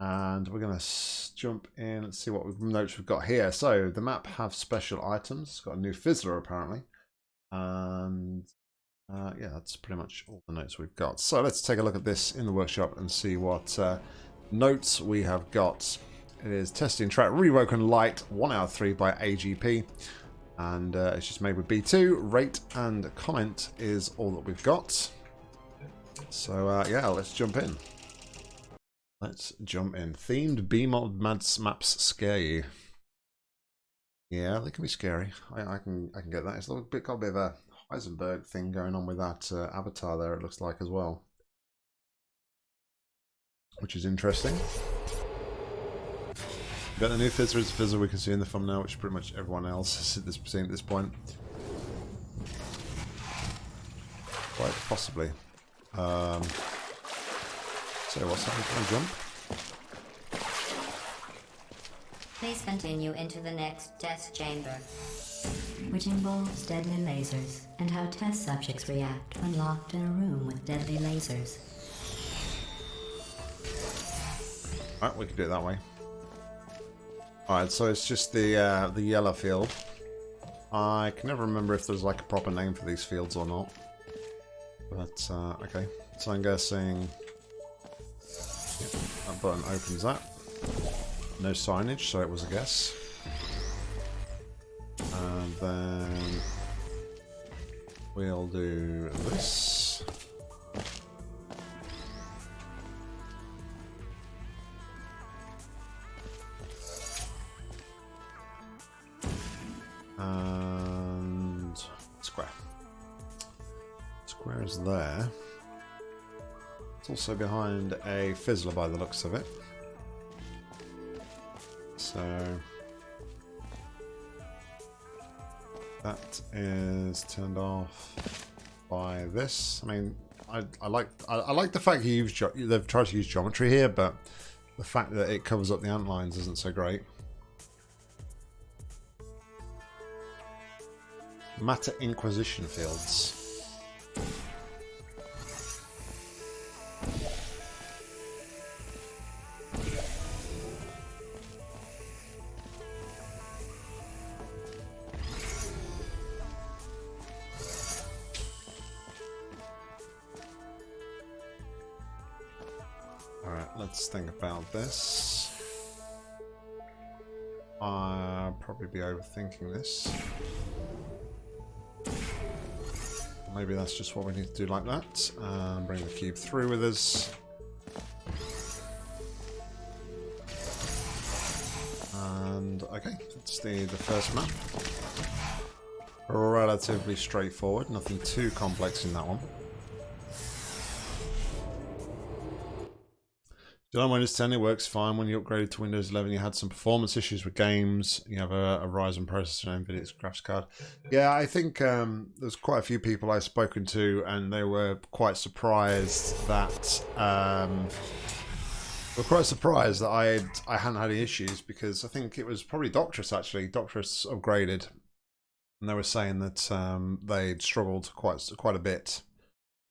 And we're going to jump in and see what notes we've got here. So the map have special items. It's got a new Fizzler apparently. And uh, yeah, that's pretty much all the notes we've got. So let's take a look at this in the workshop and see what uh, notes we have got. It is testing track Rewoken Light 1 out of 3 by AGP. And uh, it's just made with BEE2. Rate and comment is all that we've got. So uh, yeah, let's jump in. Let's jump in. Themed BEEmod maps scare you. Yeah, they can be scary. I, I, can I can get that. It's a bit got a bit of a Heisenberg thing going on with that uh, avatar there. It looks like as well, which is interesting. Got the new Fizzer is Fizzer we can see in the thumbnail, which pretty much everyone else has at this, seen at this point. Quite possibly. Um, so what's happening? Can I jump? Please continue into the next test chamber, which involves deadly lasers and how test subjects react when locked in a room with deadly lasers. Alright, we can do it that way. Alright, so it's just the uh, the yellow field. I can never remember if there's like a proper name for these fields or not. But, uh, okay. So I'm guessing Yep, that button opens that. No signage, so it was a guess. And then we'll do this. And square. Square is there. It's also behind a fizzler by the looks of it. So that is turned off by this. I mean, I, I like I, I, like the fact you use they've tried to use geometry here, but the fact that it covers up the ant lines isn't so great. Matter Inquisition fields. Let's think about this. I'll probably be overthinking this. Maybe that's just what we need to do like that. And bring the cube through with us. And okay, it's the, the first map. Relatively straightforward, nothing too complex in that one. John Windows 10, it works fine. When you upgraded to Windows 11, you had some performance issues with games. You have a, a Ryzen processor and NVIDIA's graphics card. Yeah, I think um, there's quite a few people I've spoken to, and they were quite surprised that um, were quite surprised that I had, I hadn't had any issues because I think it was probably Doctress actually. Doctress upgraded, and they were saying that um, they'd struggled quite quite a bit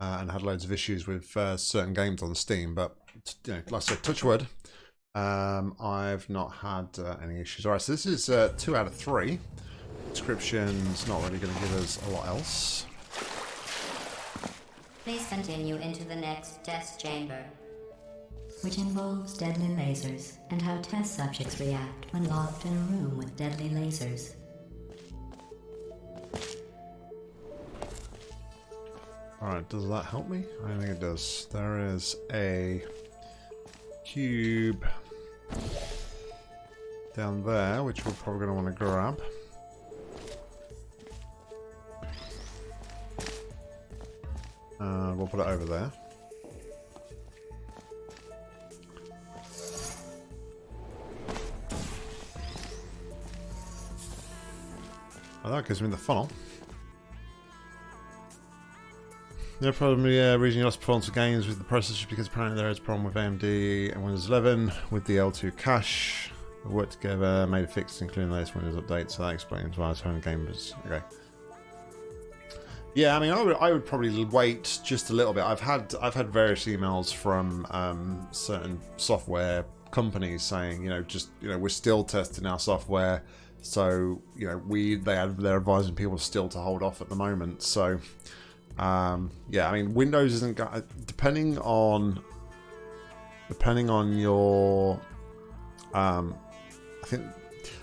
uh, and had loads of issues with uh, certain games on Steam, but you know, like I said, touch wood. Um, I've not had uh, any issues. All right, so this is uh, two out of three. Description's not really going to give us a lot else. Please continue into the next test chamber, which involves deadly lasers and how test subjects react when locked in a room with deadly lasers. Alright, does that help me? I think it does. There is a cube down there, which we're probably going to want to grab. And we'll put it over there. Well, that gives me the funnel. No problem, yeah, reason you lost performance of games with the processor because apparently there is a problem with AMD and Windows 11 with the L2 cache. We worked together, made a fix including the latest Windows update, so that explains why I was having gamers. Okay. Yeah, I mean, I would, I would probably wait just a little bit. I've had, I've had various emails from um, certain software companies saying, you know, just, you know, we're still testing our software, so you know, we they they're advising people still to hold off at the moment. So, um, yeah, I mean, Windows isn't go- depending on depending on your, um, I think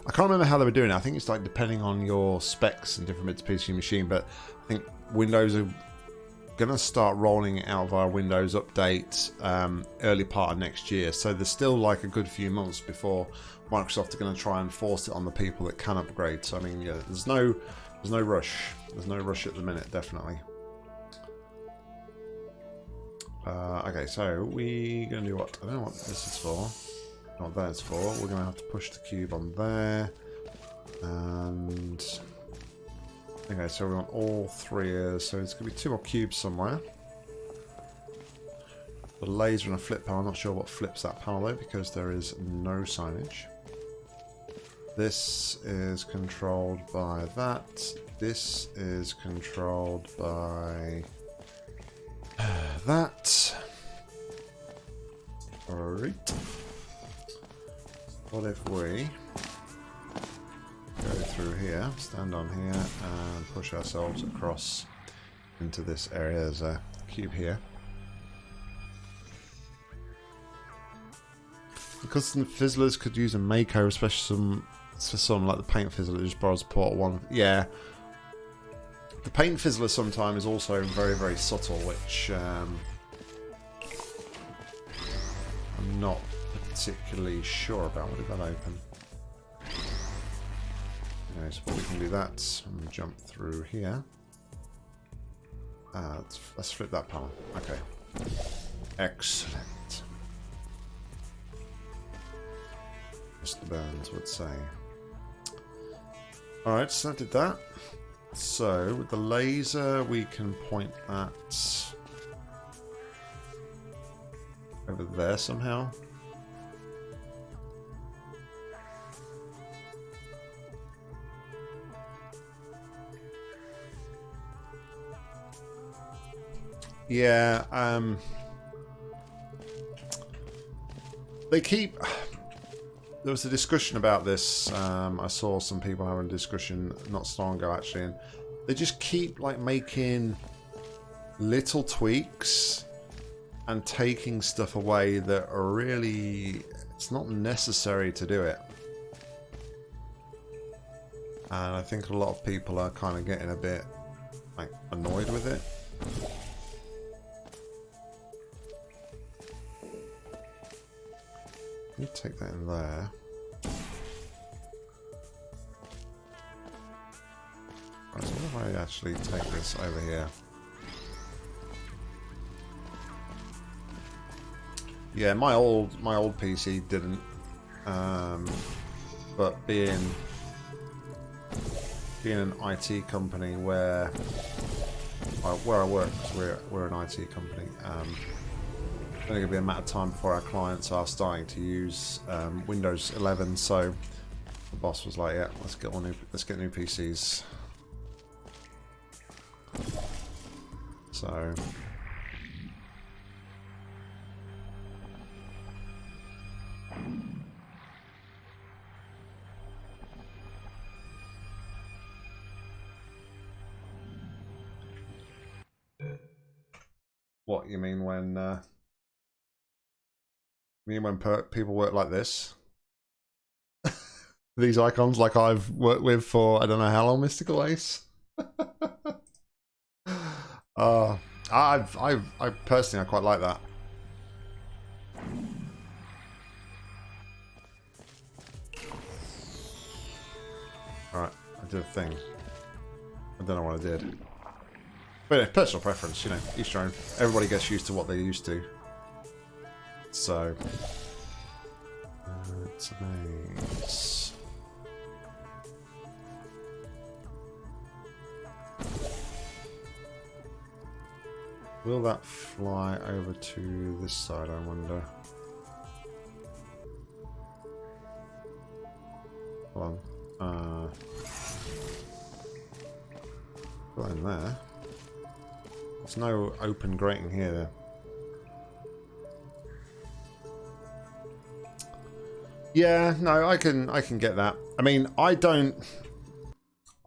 I can't remember how they were doing it. I think it's like depending on your specs and different bits of PC machine, but I think Windows are going to start rolling it out via Windows Update um, early part of next year. So there's still like a good few months before Microsoft are going to try and force it on the people that can upgrade. So I mean, yeah, there's no there's no rush. There's no rush at the minute, definitely. Uh, okay, so we're gonna do what? I don't know what this is for. Not what that's for. We're gonna have to push the cube on there, and okay, so we want all three. Uh, so it's gonna be two more cubes somewhere. The laser and a flip panel. I'm not sure what flips that panel though, because there is no signage. This is controlled by that. This is controlled by that. Alright. What if we go through here, stand on here, and push ourselves across into this area? There's a cube here. Because some fizzlers could use a Mako, especially some for some like the paint fizzler just borrows port one. Yeah. The paint fizzler sometimes is also very, very subtle, which um, I'm not particularly sure about. What did that open? Anyway, so we can do that and jump through here. Uh, let's, let's flip that panel. Okay. Excellent. Mr. Burns would say. Alright, so that did that. So, with the laser, we can point that over there somehow. Yeah, um... They keep there was a discussion about this. Um, I saw some people having a discussion not so long ago, actually, and they just keep like making little tweaks and taking stuff away that are really it's not necessary to do it. And I think a lot of people are kind of getting a bit like annoyed with it. Me take that in there. So what if I actually take this over here? Yeah, my old my old PC didn't, um, but being being an IT company where where I work, we're we're an IT company. Um, going to be a matter of time before our clients are starting to use um, Windows 11. So the boss was like, "Yeah, let's get on new, let's get new PCs." So. What you mean when uh, mean when people work like this? These icons like I've worked with for I don't know how long, Mystical Ace. uh, I've, I've, I personally I quite like that. Alright, I did a thing. I don't know what I did. But yeah, personal preference, you know, each own. Everybody gets used to what they're used to. So, that's nice. Will that fly over to this side, I wonder? Hold on. Uh, put in there. There's no open grating here. Yeah, no, I can I can get that. I mean, I don't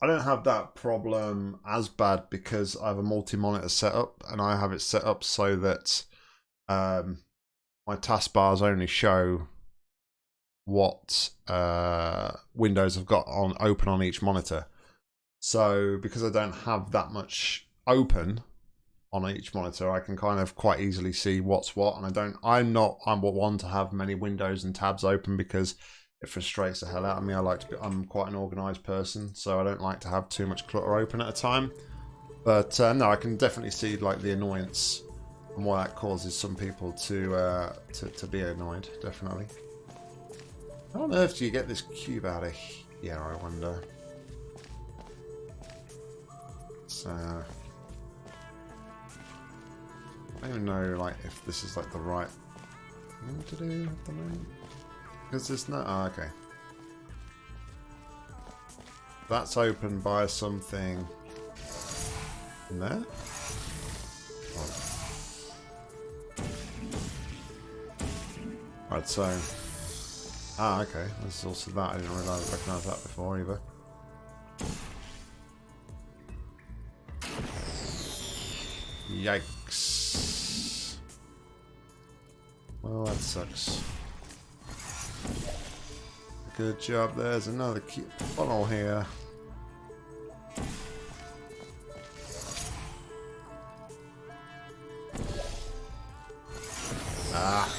I don't have that problem as bad because I have a multi-monitor setup and I have it set up so that um, my taskbars only show what uh, windows I've got on open on each monitor. So because I don't have that much open on each monitor, I can kind of quite easily see what's what. And I don't, I'm not, I'm one to have many windows and tabs open because it frustrates the hell out of me. I like to be, I'm quite an organized person, so I don't like to have too much clutter open at a time. But uh, no, I can definitely see like the annoyance and why that causes some people to, uh, to, to be annoyed, definitely. How on earth do you get this cube out of here, I wonder? So, I don't even know like if this is like the right thing to do at the moment. Because it's not... Oh, okay. That's opened by something in there? Oh. Right, so... Ah, okay. There's also that. I didn't realise recognise that before either. Yikes. Well, that sucks. Good job. There's another funnel here. Ah.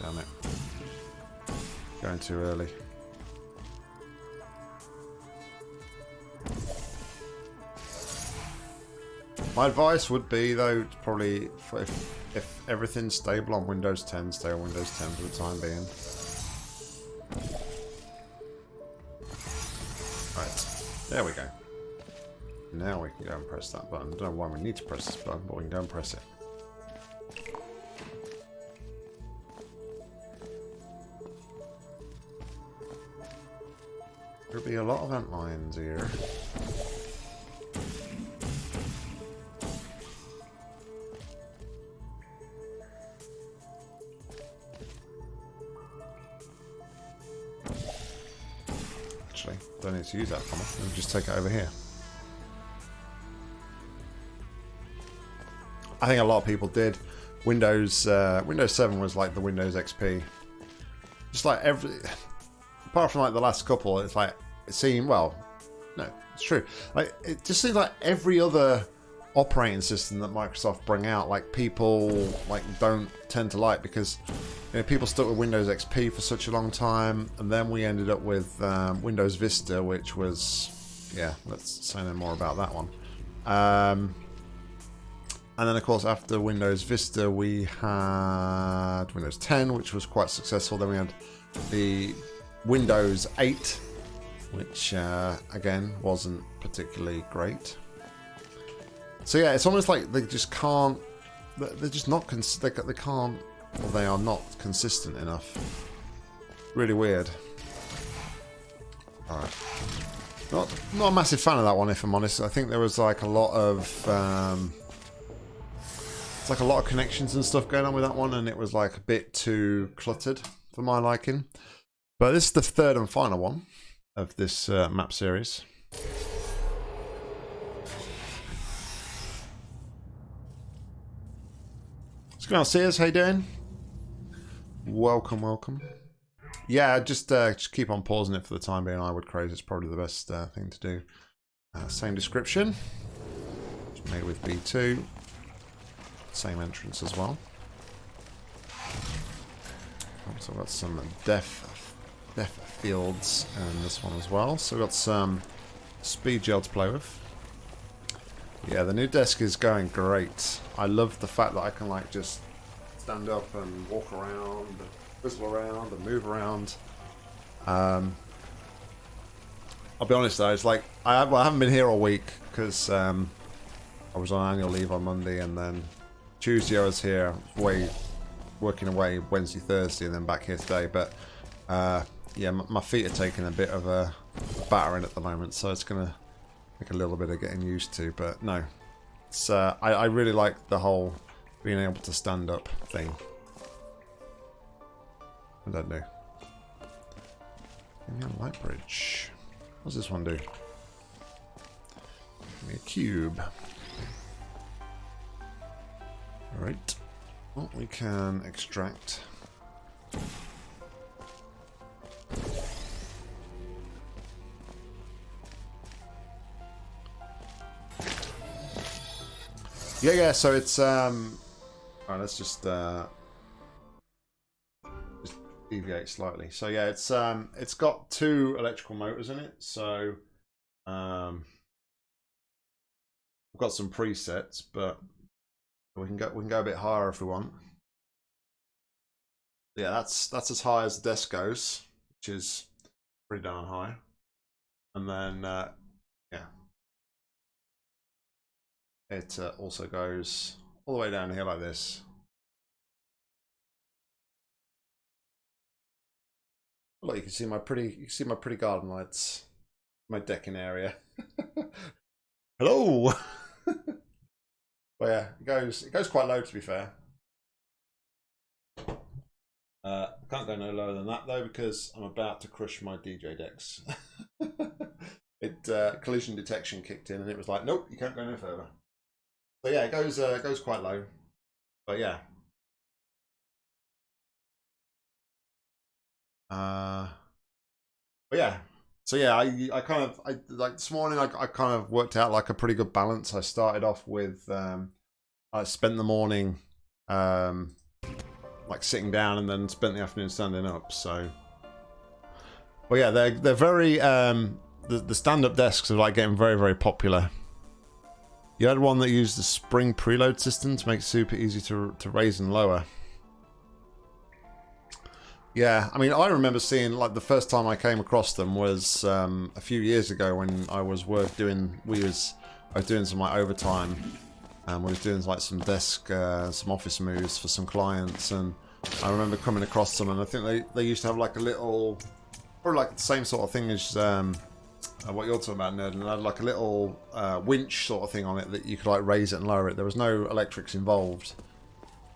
Damn it. Going too early. My advice would be, though, probably if, if everything's stable on Windows 10, stay on Windows 10 for the time being. Right, there we go. Now we can go and press that button. I don't know why we need to press this button, but we can go and press it. There'll be a lot of ant lines here. Don't need to use that comma. Let me just take it over here. I think a lot of people did. Windows uh, Windows 7 was like the Windows XP. Just like every... Apart from like the last couple, it's like... It seemed... Well, no, it's true. Like It just seems like every other operating system that Microsoft bring out, like people like don't tend to like because you know, people stuck with Windows XP for such a long time, and then we ended up with um, Windows Vista, which was, yeah, let's say no more about that one. Um, and then, of course, after Windows Vista, we had Windows 10, which was quite successful. Then we had the Windows 8, which, uh, again, wasn't particularly great. So yeah, it's almost like they just can't. They're just not. Cons they, they can't or they are not consistent enough. Really weird. Alright. Not, not a massive fan of that one, if I'm honest. I think there was like a lot of... Um, it's like a lot of connections and stuff going on with that one, and it was like a bit too cluttered for my liking. But this is the third and final one of this uh, map series. What's going on, Sears? How you doing? Welcome, welcome. Yeah, just uh, just keep on pausing it for the time being. I would craze. It's probably the best uh, thing to do. Uh, same description. It's made with BEE2. Same entrance as well. So I've got some death, death fields and this one as well. So we've got some speed gel to play with. Yeah, the new desk is going great. I love the fact that I can like just stand up and walk around, whistle around, and move around. Um, I'll be honest though, it's like I, have, haven't been here all week because um, I was on annual leave on Monday, and then Tuesday I was here, way working away Wednesday, Thursday, and then back here today. But uh, yeah, my feet are taking a bit of a battering at the moment, so it's gonna take a little bit of getting used to. But no, it's uh, I, I really like the whole being able to stand up thing. I don't know. Give me a light bridge. What does this one do? Give me a cube. Right. Well, we can extract. Yeah, yeah, so it's um Alright, let's just uh just deviate slightly. So yeah, it's um it's got two electrical motors in it, so um I've got some presets, but we can go we can go a bit higher if we want. Yeah, that's that's as high as the desk goes, which is pretty darn high. And then uh it uh, also goes all the way down here like this. Look, you can see my pretty, you can see my pretty garden lights, my decking area. Hello. but yeah, it goes, it goes quite low to be fair. Uh, I can't go no lower than that though because I'm about to crush my DJ decks. it uh, collision detection kicked in and it was like, nope, you can't go no further. So yeah, it goes uh, goes quite low, but yeah. Uh, but yeah, so yeah, I I kind of I like this morning I I kind of worked out like a pretty good balance. I started off with um, I spent the morning um like sitting down and then spent the afternoon standing up. So, but yeah, they're they're very um the the stand up desks are like getting very very popular. You had one that used the spring preload system to make it super easy to, to raise and lower. Yeah, I mean, I remember seeing, like, the first time I came across them was um, a few years ago when I was work doing, we was, I was doing some, like, overtime, and we was doing, like, some desk, uh, some office moves for some clients, and I remember coming across them, and I think they, they used to have, like, a little, or, like, the same sort of thing as, um, what you're talking about, nerd, and it had like a little uh, winch sort of thing on it that you could like raise it and lower it. There was no electrics involved.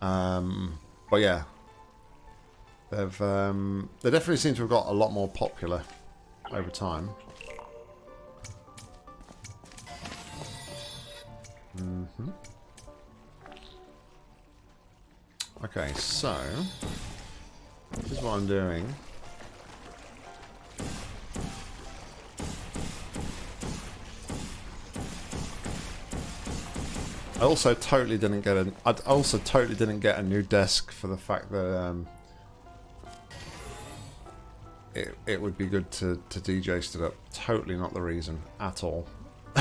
Um, but yeah, they've um, they definitely seem to have got a lot more popular over time. Mm -hmm. Okay, so this is what I'm doing. I also totally didn't get a. I also totally didn't get a new desk for the fact that um, it it would be good to to DJ stood up. Totally not the reason at all.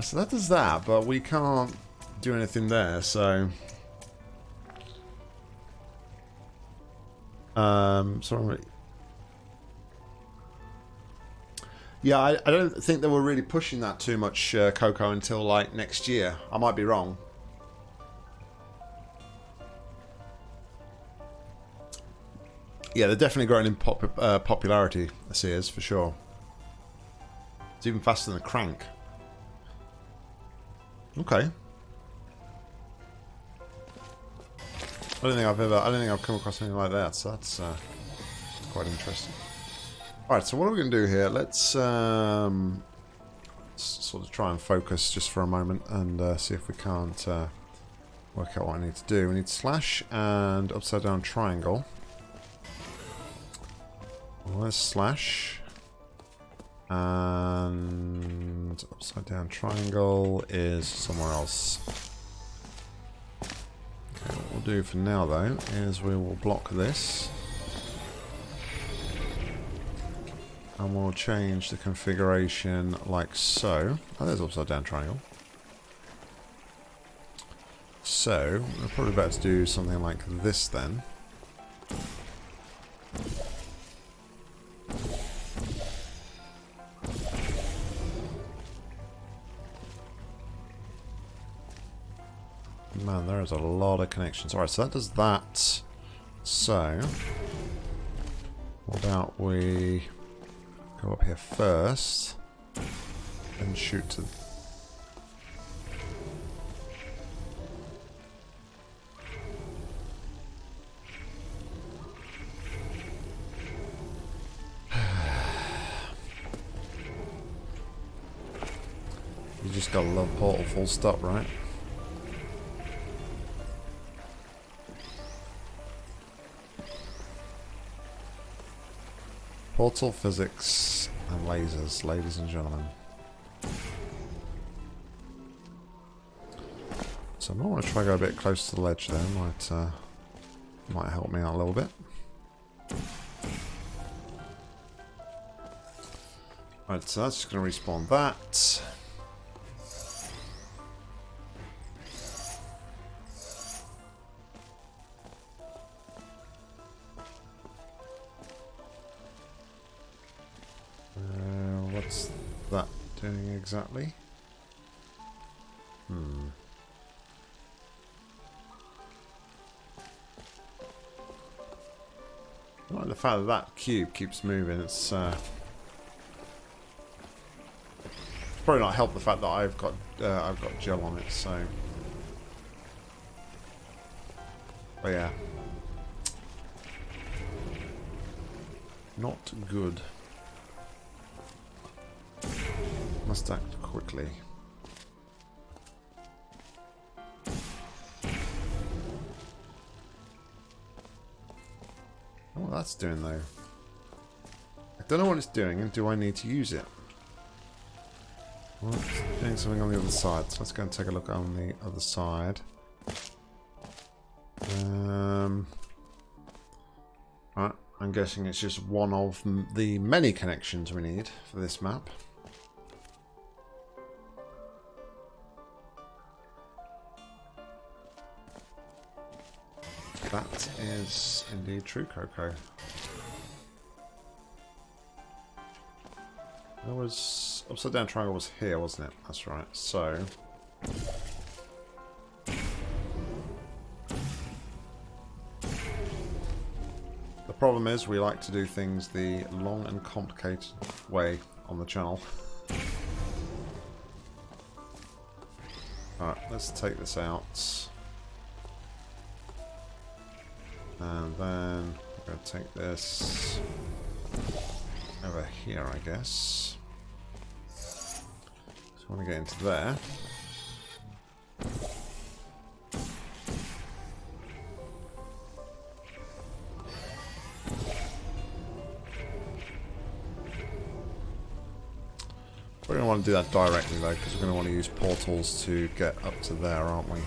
so that does that, but we can't do anything there. So. Um, so I'm Yeah, I, I, don't think they were really pushing that too much, uh, Coco, until like next year. I might be wrong. Yeah, they're definitely growing in pop uh, popularity, Sears, for sure. It's even faster than the Crank. Okay. I don't think I've ever, I don't think I've come across anything like that, so that's uh, quite interesting. Alright, so what are we going to do here? Let's um, sort of try and focus just for a moment and uh, see if we can't uh, work out what I need to do. We need slash and upside down triangle. Where's slash? And upside down triangle is somewhere else. Okay, what we'll do for now though is we will block this. And we'll change the configuration like so. Oh, there's upside down triangle. So, we're probably about to do something like this then. Man, there is a lot of connections. Alright, so that does that. So, what about we Go up here first. and shoot to... You just gotta love Portal full stop, right? Portal physics and lasers, ladies and gentlemen. So I might want to try to go a bit close to the ledge there. Might uh, might help me out a little bit. Right, so that's just going to respawn that. Exactly? Hmm. I like the fact that that cube keeps moving. It's uh, probably not helped the fact that I've got uh, I've got gel on it. So, but yeah, not good. Must act quickly. what that's doing though. I don't know what it's doing and do I need to use it? Well, it's doing something on the other side. So let's go and take a look on the other side. Um, right, I'm guessing it's just one of the many connections we need for this map. Is indeed true, Coco. That was... Upside down triangle was here, wasn't it? That's right. So... The problem is we like to do things the long and complicated way on the channel. Alright, let's take this out. And then we're going to take this over here, I guess. So I want to get into there. We're going to want to do that directly though, because we're going to want to use portals to get up to there, aren't we?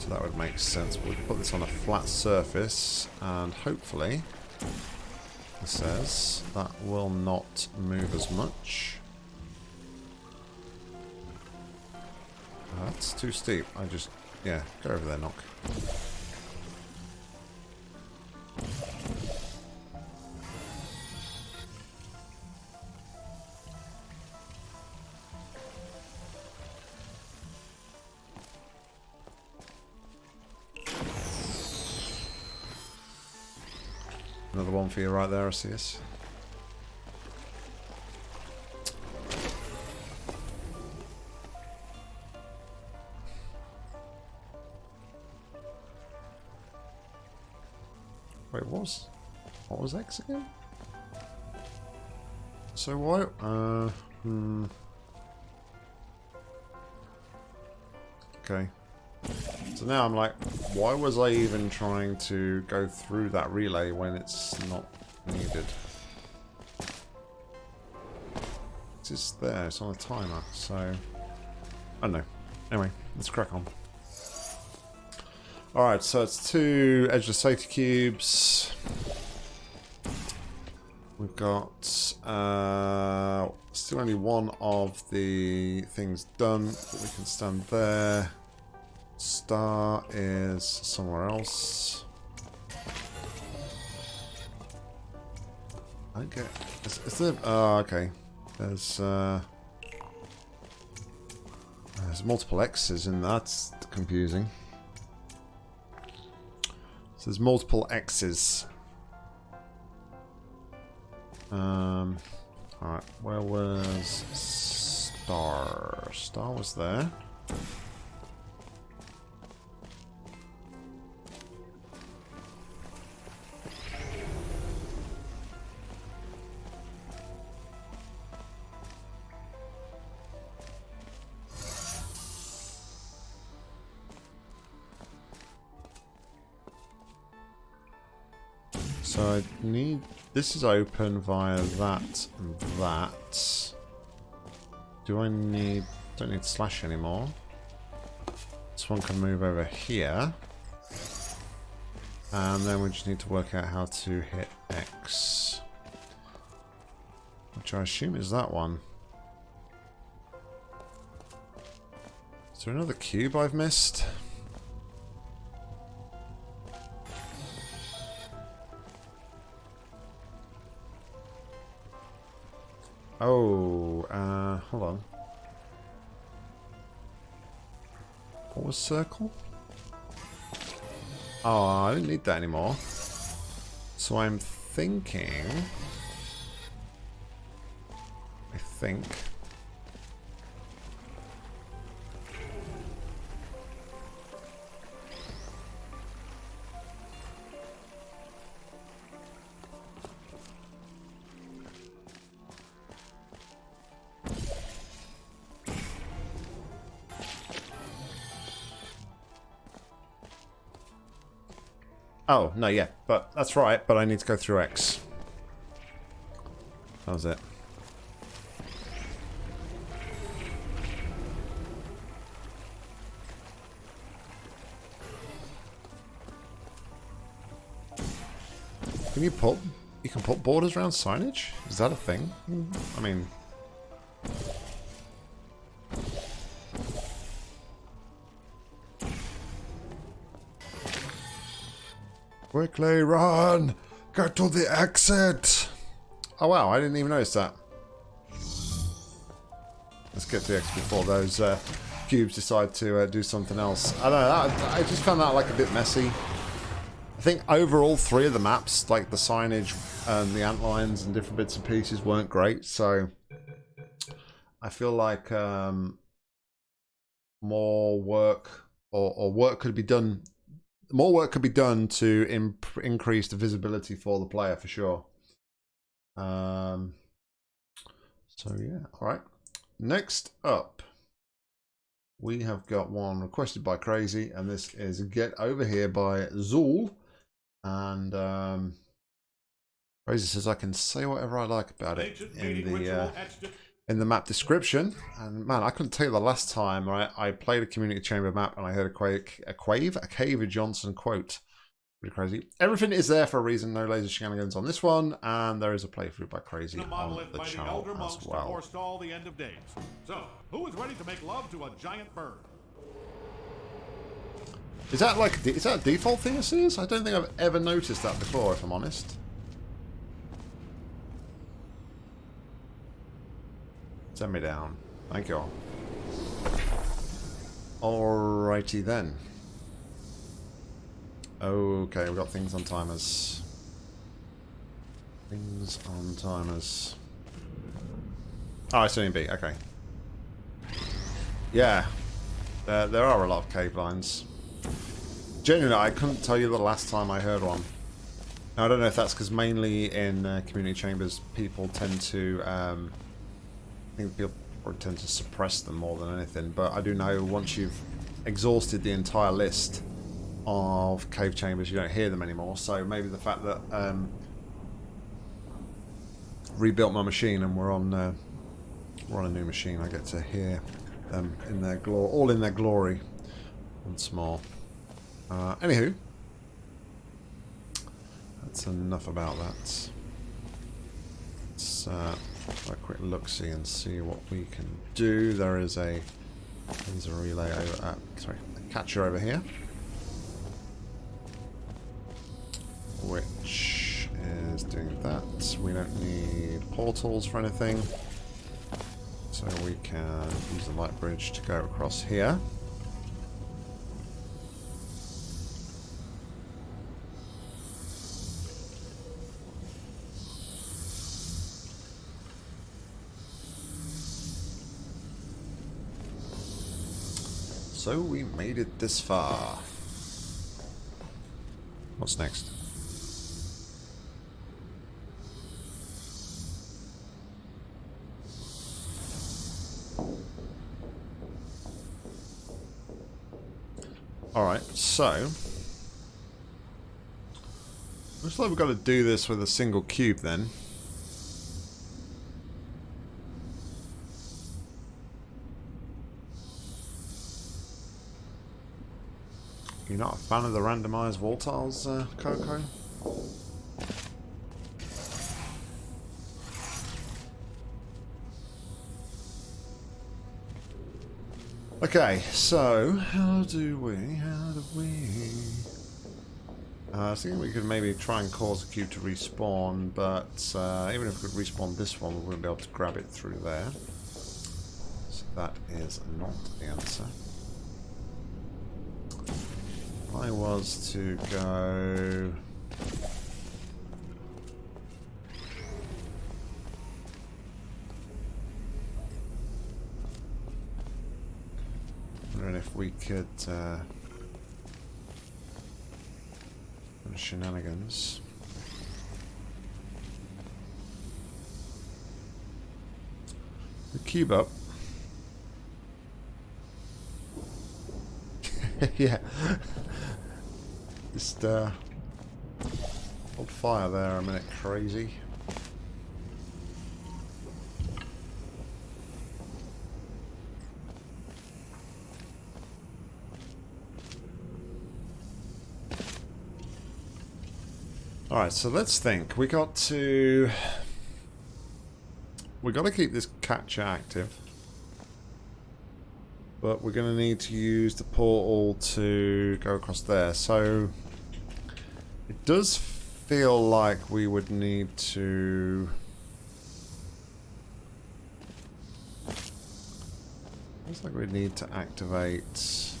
So that would make sense. we can put this on a flat surface, and hopefully, it says, that will not move as much. That's too steep. I just, yeah, go over there, knock. Right there, Arceus. Wait, what was... What was X again? So why... Uh... Hmm... Okay. So now I'm like, why was I even trying to go through that relay when it's not needed? It's just there, it's on a timer, so... I don't know. Anyway, let's crack on. Alright, so it's two Edgeless Safety Cubes. We've got uh, still only one of the things done, but we can stand there. Star is somewhere else. I. Is, is there? Oh, okay. There's uh, there's multiple X's in that. That's confusing. So there's multiple X's. Um, Alright, where was Star? Star was there. This is open via that and that. Do I need... Don't need slash anymore. This one can move over here. And then we just need to work out how to hit X. Which I assume is that one. Is there another cube I've missed? Oh, uh, hold on. What was circle? Oh, I don't need that anymore. So I'm thinking... I think... Oh, no, yeah, but that's right, but I need to go through X. That was it. Can you put you can put borders around signage? Is that a thing? I mean Quickly run! Get to the exit! Oh wow, I didn't even notice that. Let's get to the exit before those uh, cubes decide to uh, do something else. I don't know, I, I just found that like a bit messy. I think overall three of the maps, like the signage and the ant lines and different bits and pieces weren't great, so I feel like um, more work or, or work could be done more work could be done to imp increase the visibility for the player for sure. Um, so yeah, all right. Next up, we have got one requested by Crazy, and this is Get Over Here by Zool. And um, Crazy says I can say whatever I like about it in the uh, in the map description. And man, I couldn't tell you the last time right, I played a Community Chamber map and I heard a, quake, a Quave, a Cave Johnson quote. Pretty crazy. Everything is there for a reason. No laser shenanigans on this one, and there is a playthrough by Crazy the on the channel the as well. the end of days. So, who is ready to make love to a giant bird? Is that like is that a default thing it is? I don't think I've ever noticed that before, if I'm honest. Send me down. Thank you all. Alrighty then. Okay, we've got things on timers. Things on timers. Oh, it's only B, okay. Yeah. There, there are a lot of cave lines. Genuinely, I couldn't tell you the last time I heard one. Now, I don't know if that's because mainly in uh, community chambers, people tend to um, think people tend to suppress them more than anything. But I do know once you've exhausted the entire list of cave chambers, you don't hear them anymore. So maybe the fact that um, rebuilt my machine and we're on uh, we're on a new machine, I get to hear them in their glory, all in their glory, once more. Uh, anywho, that's enough about that. Let's uh, a quick look-see and see what we can do. There is a there's a relay over, uh, sorry, a catcher over here. Which is doing that. We don't need portals for anything. So we can use the light bridge to go across here. So we made it this far. What's next? Alright, so... Looks like we've got to do this with a single cube then. You're not a fan of the randomized wall uh, Coco? Okay, so how do we, how do we... Uh, I think we could maybe try and cause a cube to respawn, but uh, even if we could respawn this one, we wouldn't be able to grab it through there. So that is not the answer. I was to go... Wondering if we could... Uh, shenanigans. The cube up. yeah. Just uh hold fire there a minute, crazy. Alright, so let's think. We got to... We got to keep this catcher active. But we're going to need to use the portal to go across there. So it does feel like we would need to... Looks like we need to activate...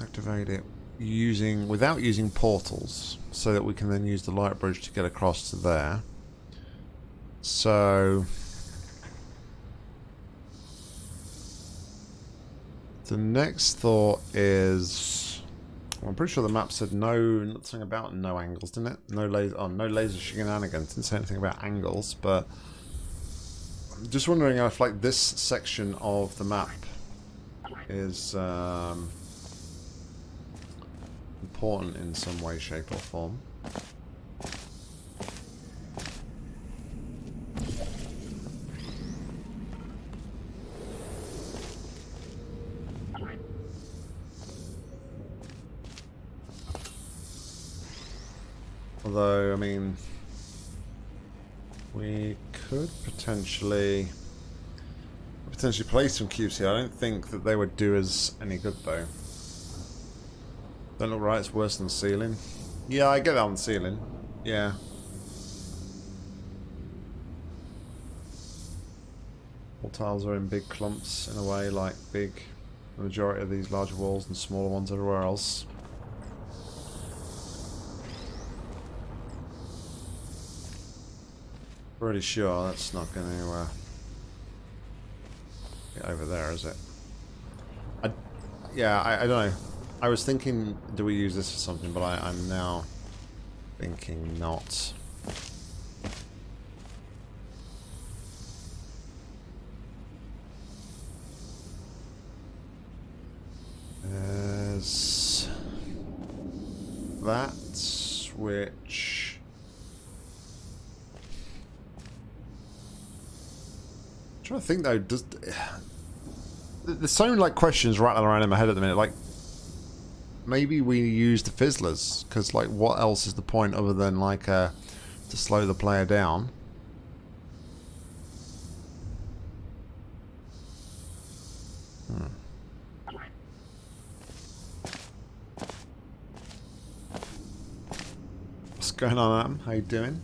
activate it using without using portals so that we can then use the light bridge to get across to there. So the next thought is well, I'm pretty sure the map said no nothing about no angles didn't it? No laser oh no laser shenanigans didn't say anything about angles but I'm just wondering if like this section of the map is um, important in some way, shape or form. Although, I mean, we could potentially potentially place some cubes here. I don't think that they would do us any good though. Don't look right, it's worse than ceiling. Yeah, I get that on the ceiling. Yeah. All tiles are in big clumps in a way, like big the majority of these larger walls and smaller ones everywhere else. Pretty sure that's not going to uh, get over there, is it? I, yeah, I, I don't know. I was thinking, do we use this for something, but I, I'm now thinking not. There's that switch. I'm trying to think though, does there's so many like questions rattling around in my head at the minute. Like, maybe we use the fizzlers because like what else is the point other than like uh, to slow the player down hmm. what's going on Adam? how you doing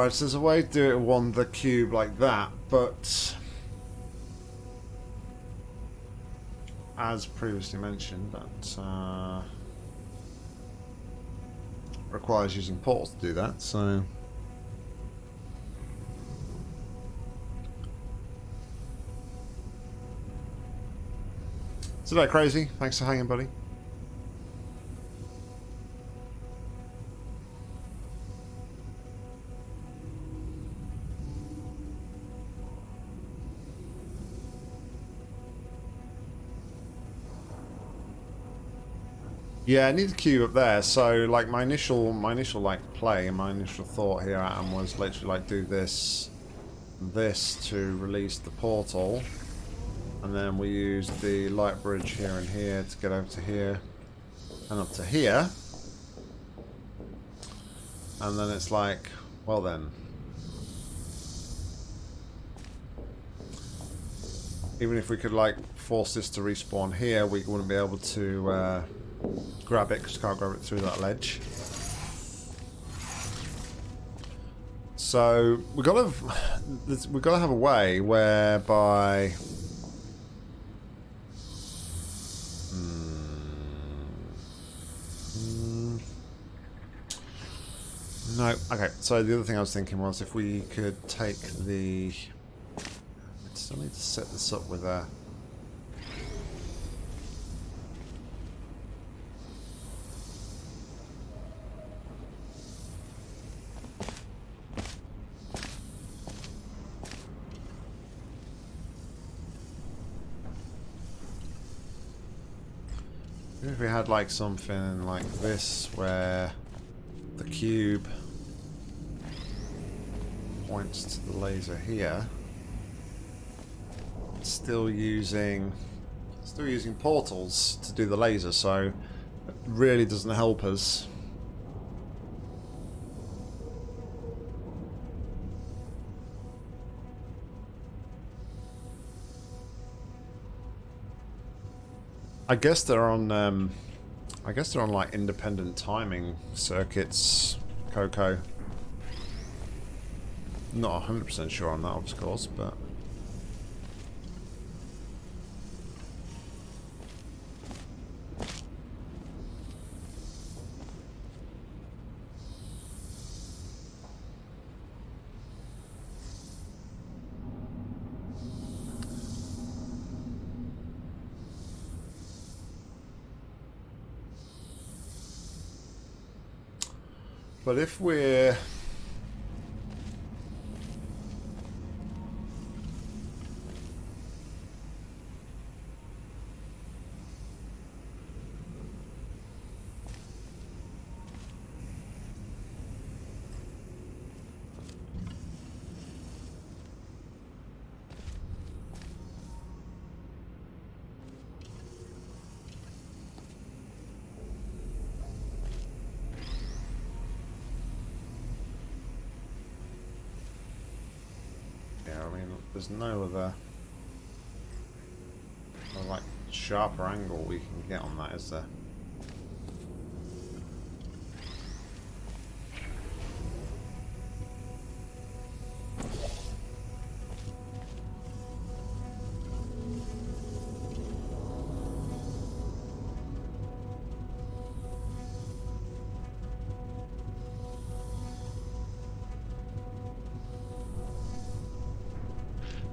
Alright, so there's a way to do it on the cube like that, but as previously mentioned, that uh, requires using portals to do that, so Is that crazy? Thanks for hanging, buddy. Yeah, I need the cube up there. So, like, my initial, my initial, like, play my initial thought here, Adam, was literally, like, do this, this to release the portal. And then we use the light bridge here and here to get over to here and up to here. And then it's like, well then. Even if we could, like, force this to respawn here, we wouldn't be able to... Uh, grab it because you can't grab it through that ledge. So we got to we got to have a way whereby. Hmm, no, okay. So the other thing I was thinking was if we could take the. I still need to set this up with a. If we had like something like this where the cube points to the laser here, still using still using portals to do the laser, so it really doesn't help us. I guess they're on. Um, I guess they're on like independent timing circuits, Coco. Not hundred percent sure on that, of course, but. But if we're... Yeah, I mean, no other, no, like sharper angle we can get on that, is there?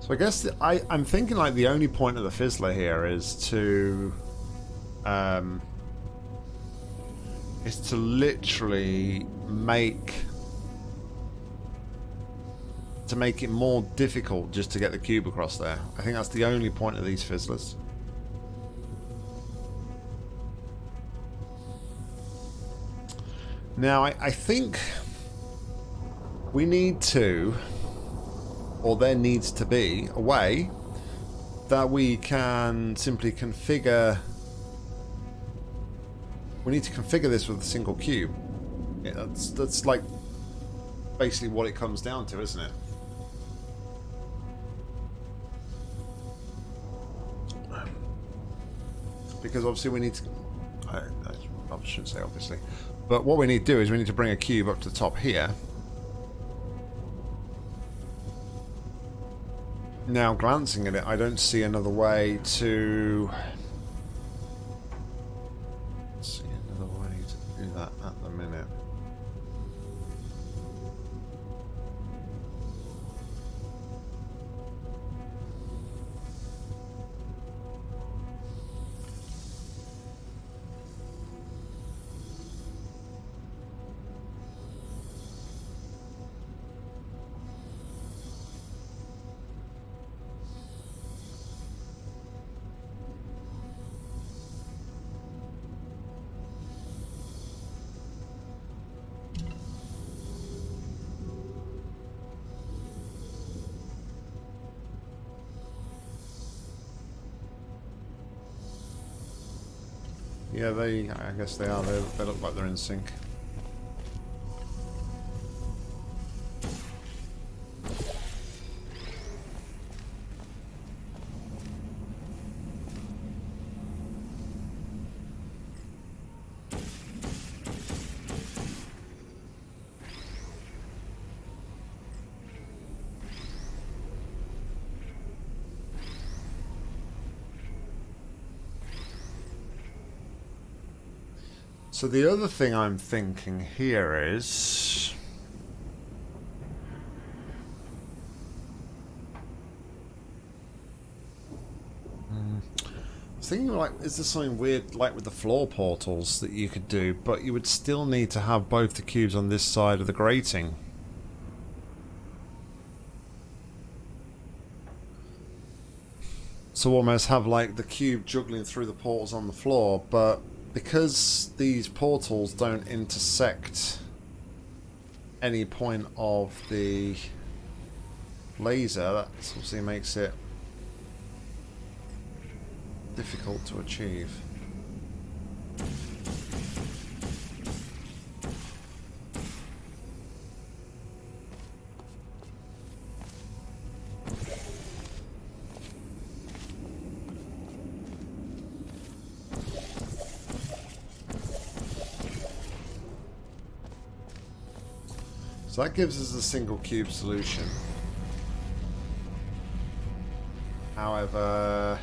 So I guess the, I, I'm thinking like the only point of the fizzler here is to um, is to literally make to make it more difficult just to get the cube across there. I think that's the only point of these fizzlers. Now I, I think we need to or there needs to be a way that we can simply configure we need to configure this with a single cube. Yeah, that's that's like basically what it comes down to isn't it? Because obviously we need to I, I shouldn't say obviously but what we need to do is we need to bring a cube up to the top here now glancing at it, I don't see another way to they. I guess they are. They, they look like they're in sync. So the other thing I'm thinking here is... Hmm. Thinking like, is there something weird like with the floor portals that you could do, but you would still need to have both the cubes on this side of the grating. So almost have like the cube juggling through the portals on the floor, but because these portals don't intersect any point of the laser, that obviously makes it difficult to achieve. That gives us a single cube solution. However,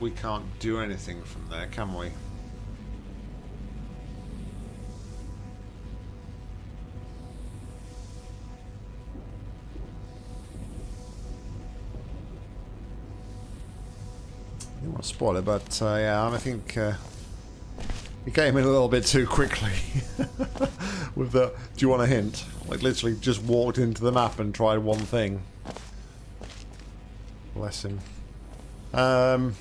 we can't do anything from there, can we? Don't want to spoil it, but uh, yeah, I think uh, he came in a little bit too quickly with the, do you want a hint? Like literally just walked into the map and tried one thing. Bless him. Um,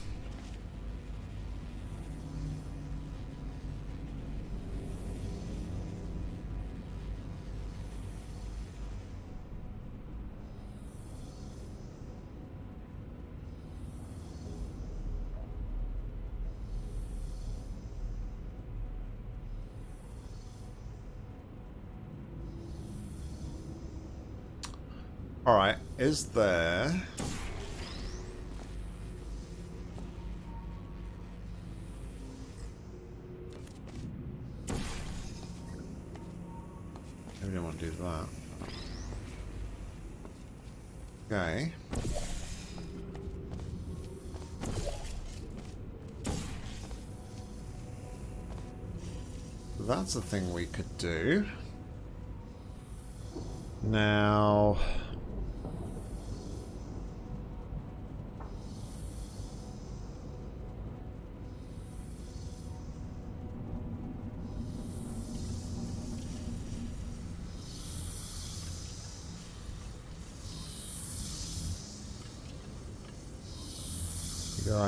Alright, is there... I don't want to do that. Okay. That's a thing we could do. Now...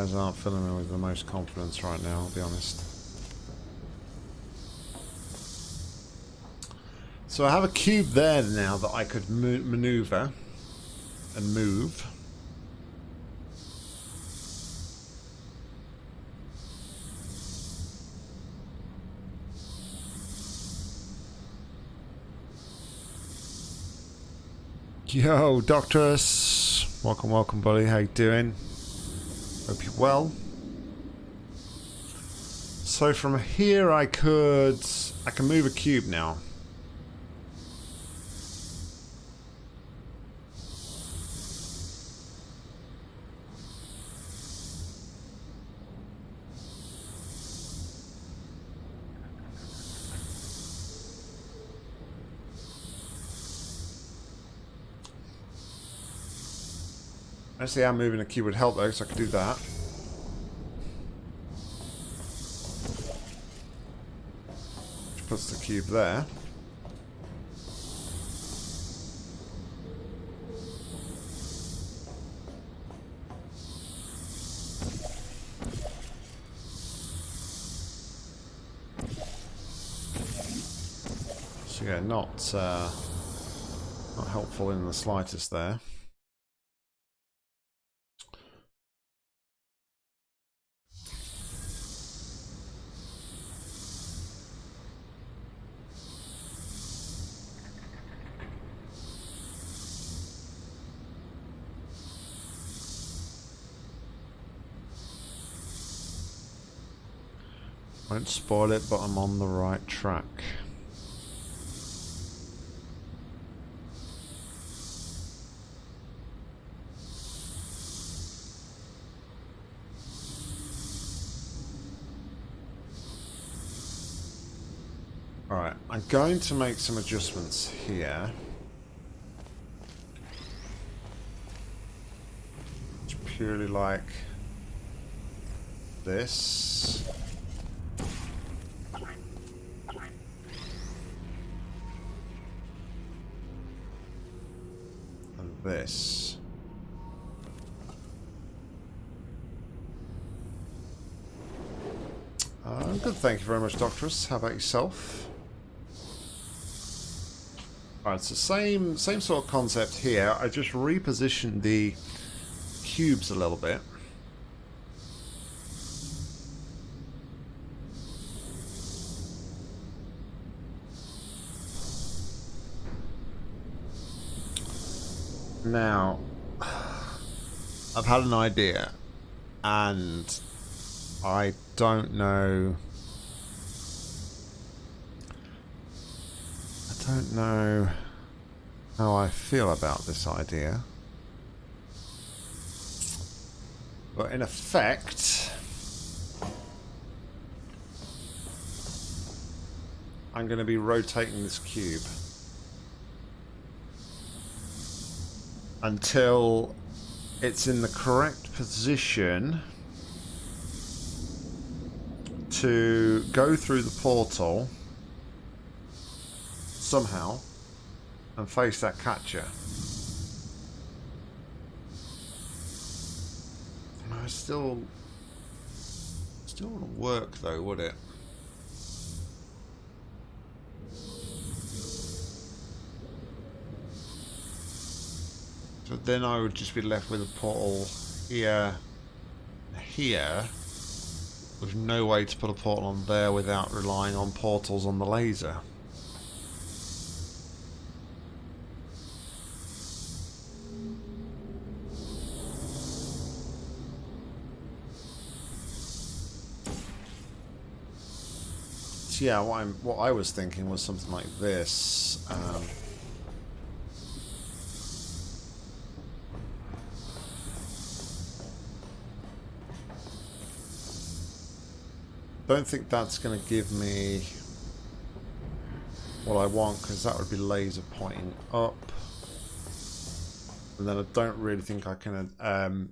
guys aren't filling me with the most confidence right now, I'll be honest. So I have a cube there now that I could maneuver and move. Yo, Doctorus. Welcome, welcome, buddy. How you doing? Hope you're well. So from here I could... I can move a cube now. I see how moving a cube would help though, so I could do that. Which puts the cube there. So yeah, not uh, not helpful in the slightest there. Spoil it, but I'm on the right track. Alright, I'm going to make some adjustments here. It's purely like this. This. Uh, good, thank you very much, Doctorus. How about yourself? Alright, so same same sort of concept here. I just repositioned the cubes a little bit. Now, I've had an idea, and I don't know. I don't know how I feel about this idea. But in effect, I'm going to be rotating this cube until it's in the correct position to go through the portal somehow and face that catcher. It still still wouldn't work though, would it? Then I would just be left with a portal here, here, with no way to put a portal on there without relying on portals on the laser. So yeah, what, what I was thinking was something like this. Um, don't think that's going to give me what I want because that would be laser pointing up. And then I don't really think I can um,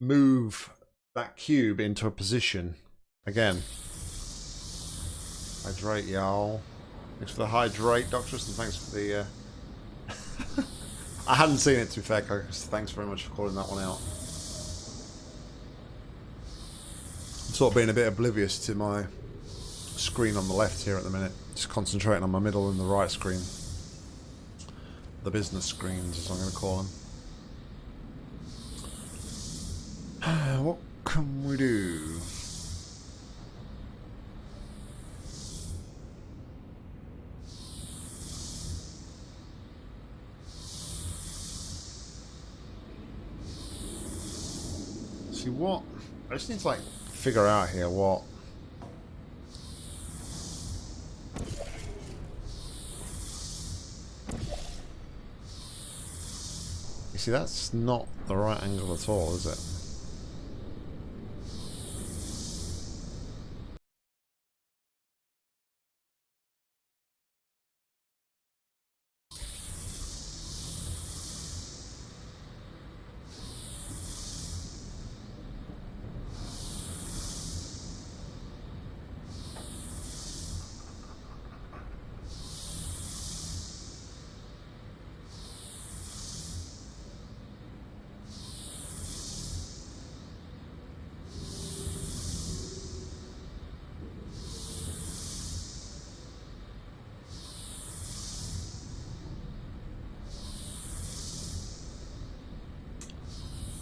move that cube into a position again. Hydrate, y'all. Thanks for the hydrate, Doctorus, and thanks for the... Uh... I hadn't seen it, to be fair. Thanks very much for calling that one out. Sort of being a bit oblivious to my screen on the left here at the minute. Just concentrating on my middle and the right screen. The business screens, as I'm going to call them. what can we do? See what? I just need to like figure out here what You see, that's not the right angle at all, is it?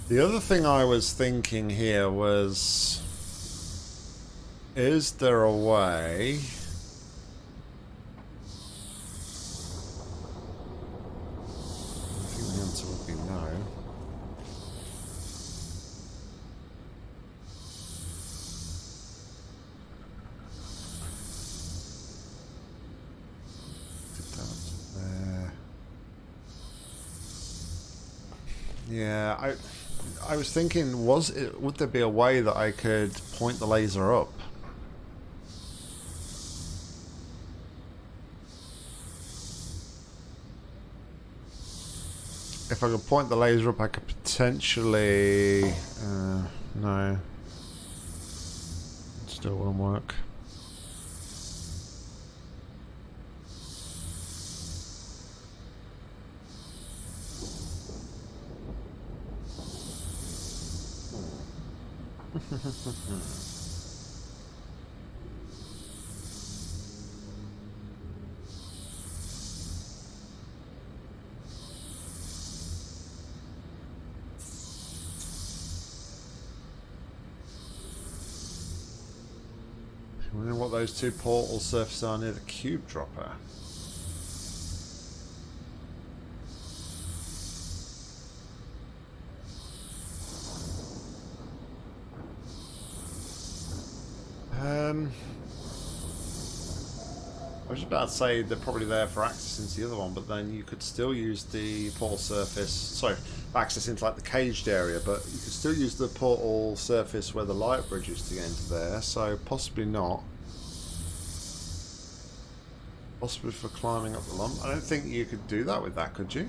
The other thing I was thinking here was, is there a way... was thinking, was it would there be a way that I could point the laser up? If I could point the laser up, I could potentially... Uh, no. Still won't work. Wondering what those two portal surfaces are near the cube dropper. I was about to say they're probably there for access into the other one, but then you could still use the portal surface. Sorry, access into like the caged area, but you could still use the portal surface where the light bridge is to get into there. So possibly not. Possibly for climbing up the lump. I don't think you could do that with that, could you?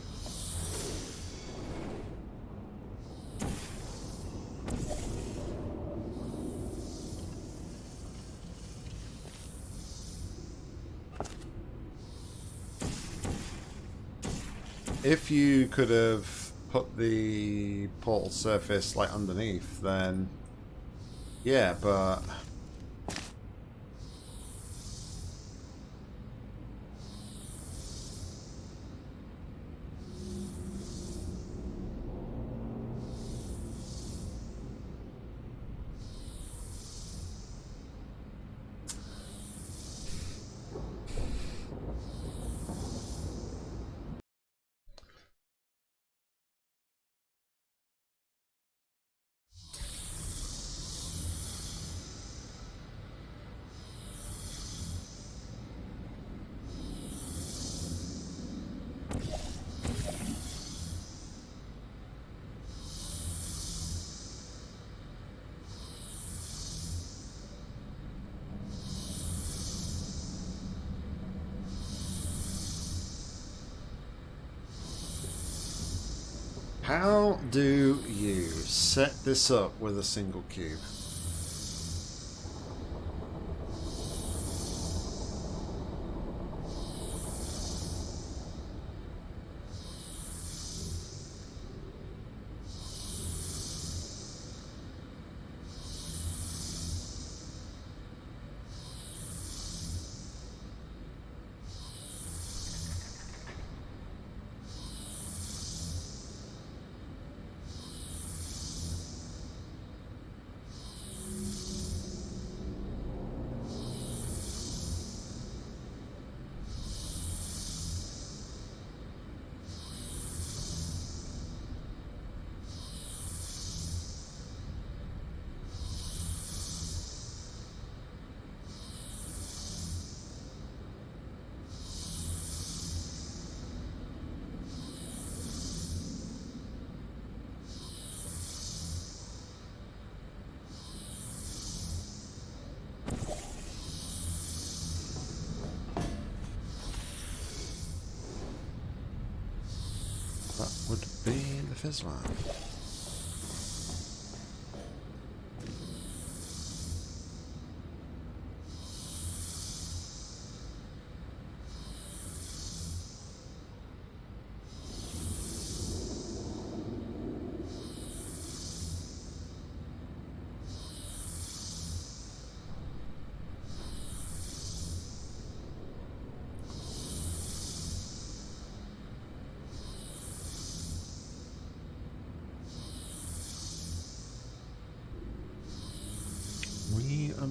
Could have put the portal surface like underneath, then yeah, but How do you set this up with a single cube? Be the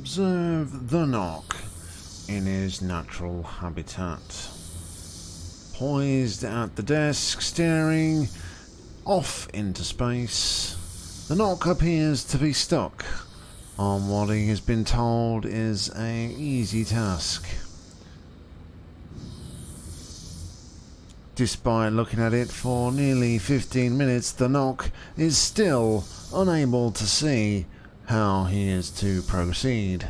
observe the knock in his natural habitat. Poised at the desk, staring off into space, the knock appears to be stuck on what he has been told is a easy task. Despite looking at it for nearly 15 minutes, the knock is still unable to see how he is to proceed.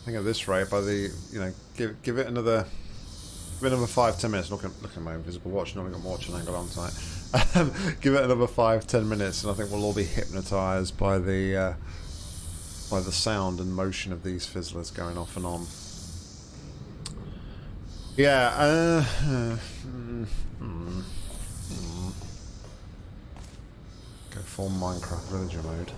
I think at this rate, by the you know, give give it another give it another five ten minutes. Look at look at my invisible watch. Not got my watching angle on tonight. Give it another five ten minutes, and I think we'll all be hypnotised by the uh, by the sound and motion of these fizzlers going off and on. Yeah. Uh, uh, mm, mm. Go full Minecraft villager mode.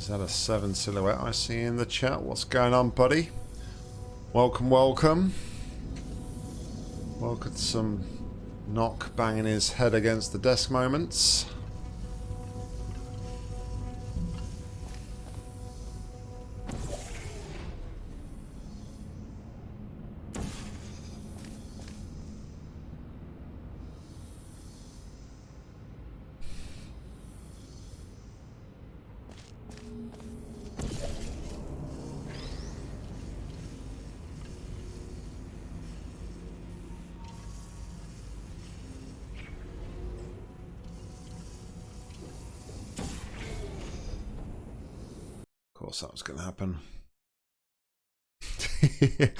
Is that a seven silhouette I see in the chat? What's going on, buddy? Welcome, welcome. Welcome to some knock banging his head against the desk moments. Happen.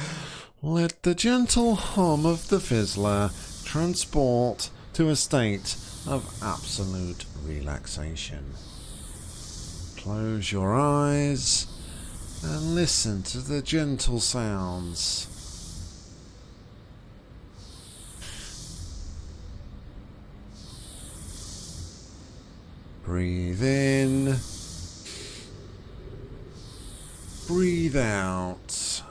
Let the gentle hum of the fizzler transport to a state of absolute relaxation. Close your eyes and listen to the gentle sounds. Breathe in breathe out.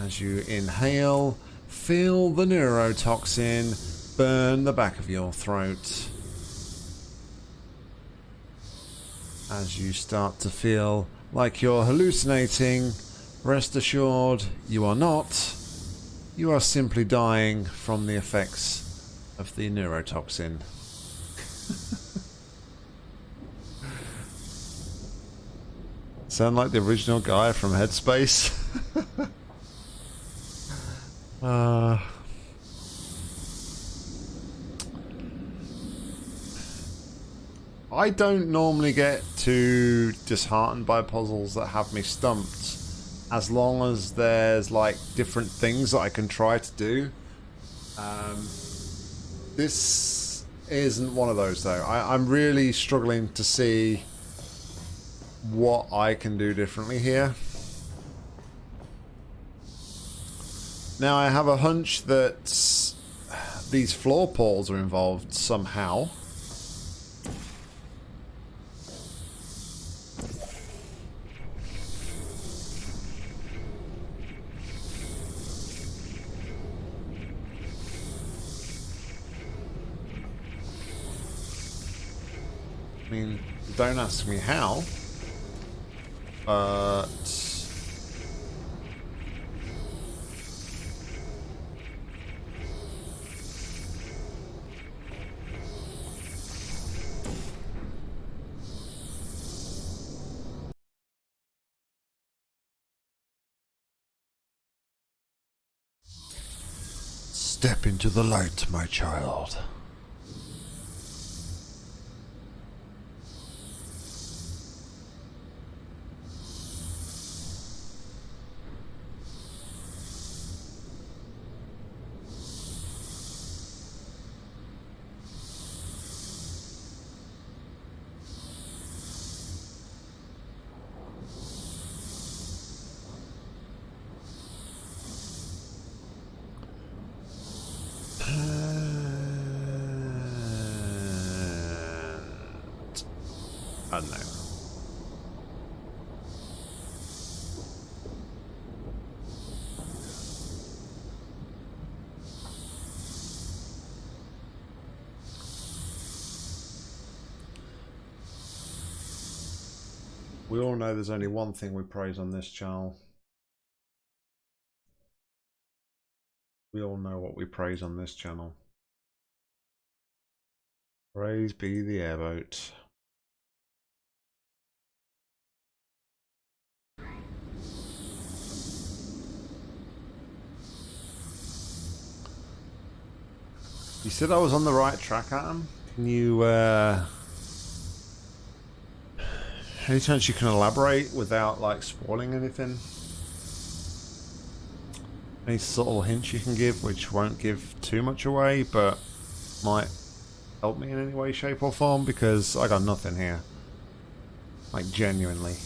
As you inhale, feel the neurotoxin burn the back of your throat. As you start to feel like you're hallucinating, rest assured you are not. You are simply dying from the effects of the neurotoxin. Sound like the original guy from Headspace? uh, I don't normally get too disheartened by puzzles that have me stumped as long as there's like different things that I can try to do. Um, this isn't one of those though. I, I'm really struggling to see what I can do differently here. Now I have a hunch that these floor portals are involved somehow. I mean, don't ask me how. But... Step into the light, my child. Know there's only one thing we praise on this channel. We all know what we praise on this channel. Praise be the airboat. You said I was on the right track, Adam? Can you, uh... Any chance you can elaborate without, like, spoiling anything? Any subtle hints you can give, which won't give too much away, but might help me in any way, shape or form? Because I got nothing here. Like, genuinely.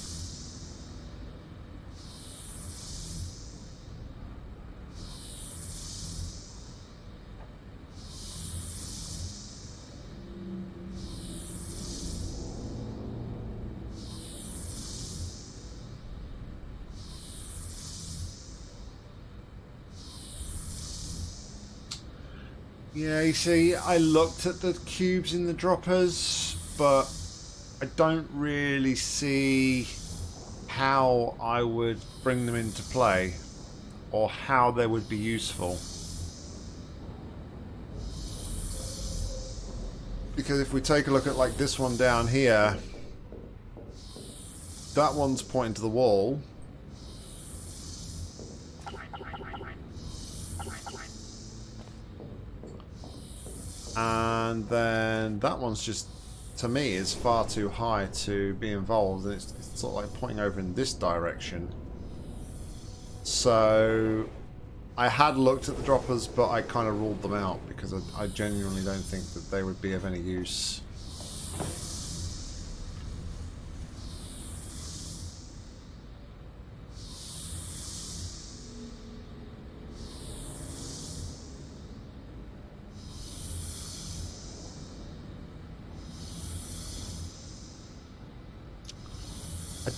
Yeah, you see, I looked at the cubes in the droppers, but I don't really see how I would bring them into play or how they would be useful. Because if we take a look at like this one down here, that one's pointing to the wall. And then that one's just to me is far too high to be involved. And it's, it's sort of like pointing over in this direction. So I had looked at the droppers but I kind of ruled them out because I, I genuinely don't think that they would be of any use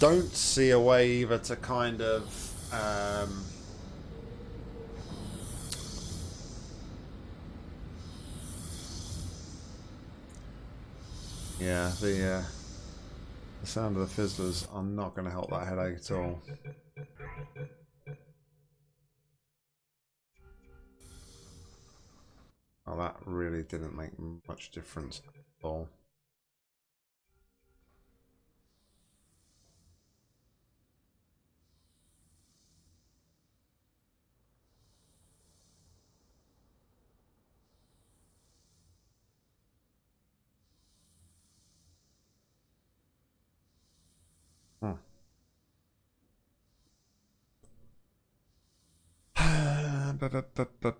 don't see a way either to kind of um, yeah the uh, the sound of the fizzlers are not going to help that headache at all. Oh, that really didn't make much difference at all. Um,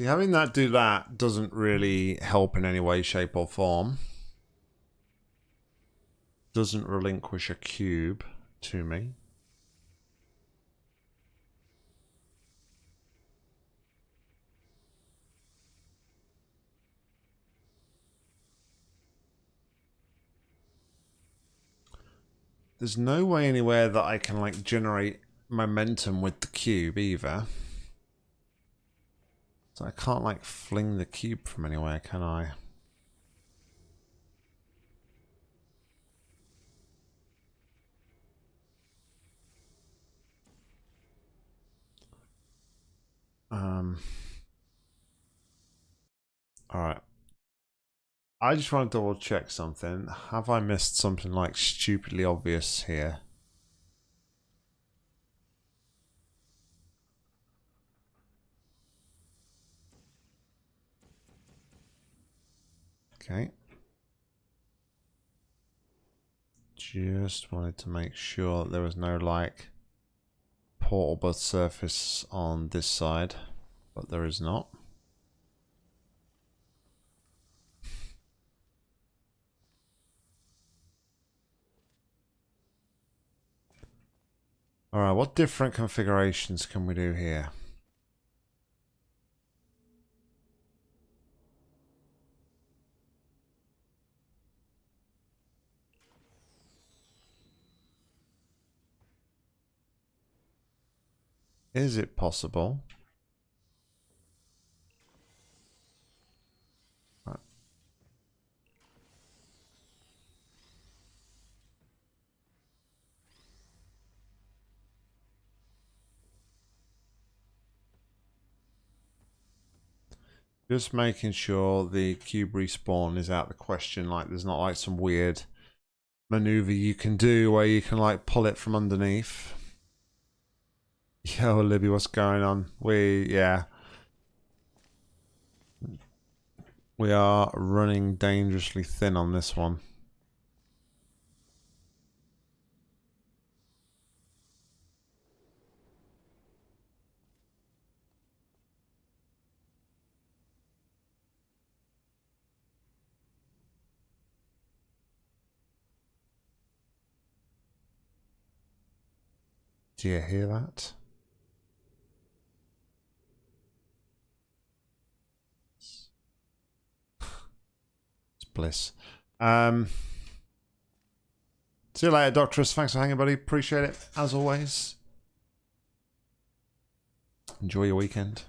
See, having that do that doesn't really help in any way, shape, or form. Doesn't relinquish a cube to me. There's no way anywhere that I can like generate momentum with the cube either. So I can't like fling the cube from anywhere, can I? Um. All right. I just want to double check something. Have I missed something like stupidly obvious here? Okay. just wanted to make sure that there was no like portalable surface on this side, but there is not. Alright, what different configurations can we do here? Is it possible? Just making sure the cube respawn is out the question. Like there's not like some weird maneuver you can do where you can like pull it from underneath. Yo, Libby, what's going on? We, yeah. We are running dangerously thin on this one. Do you hear that? Bliss. Um, see you later, Doctorus. Thanks for hanging, buddy. Appreciate it, as always. Enjoy your weekend.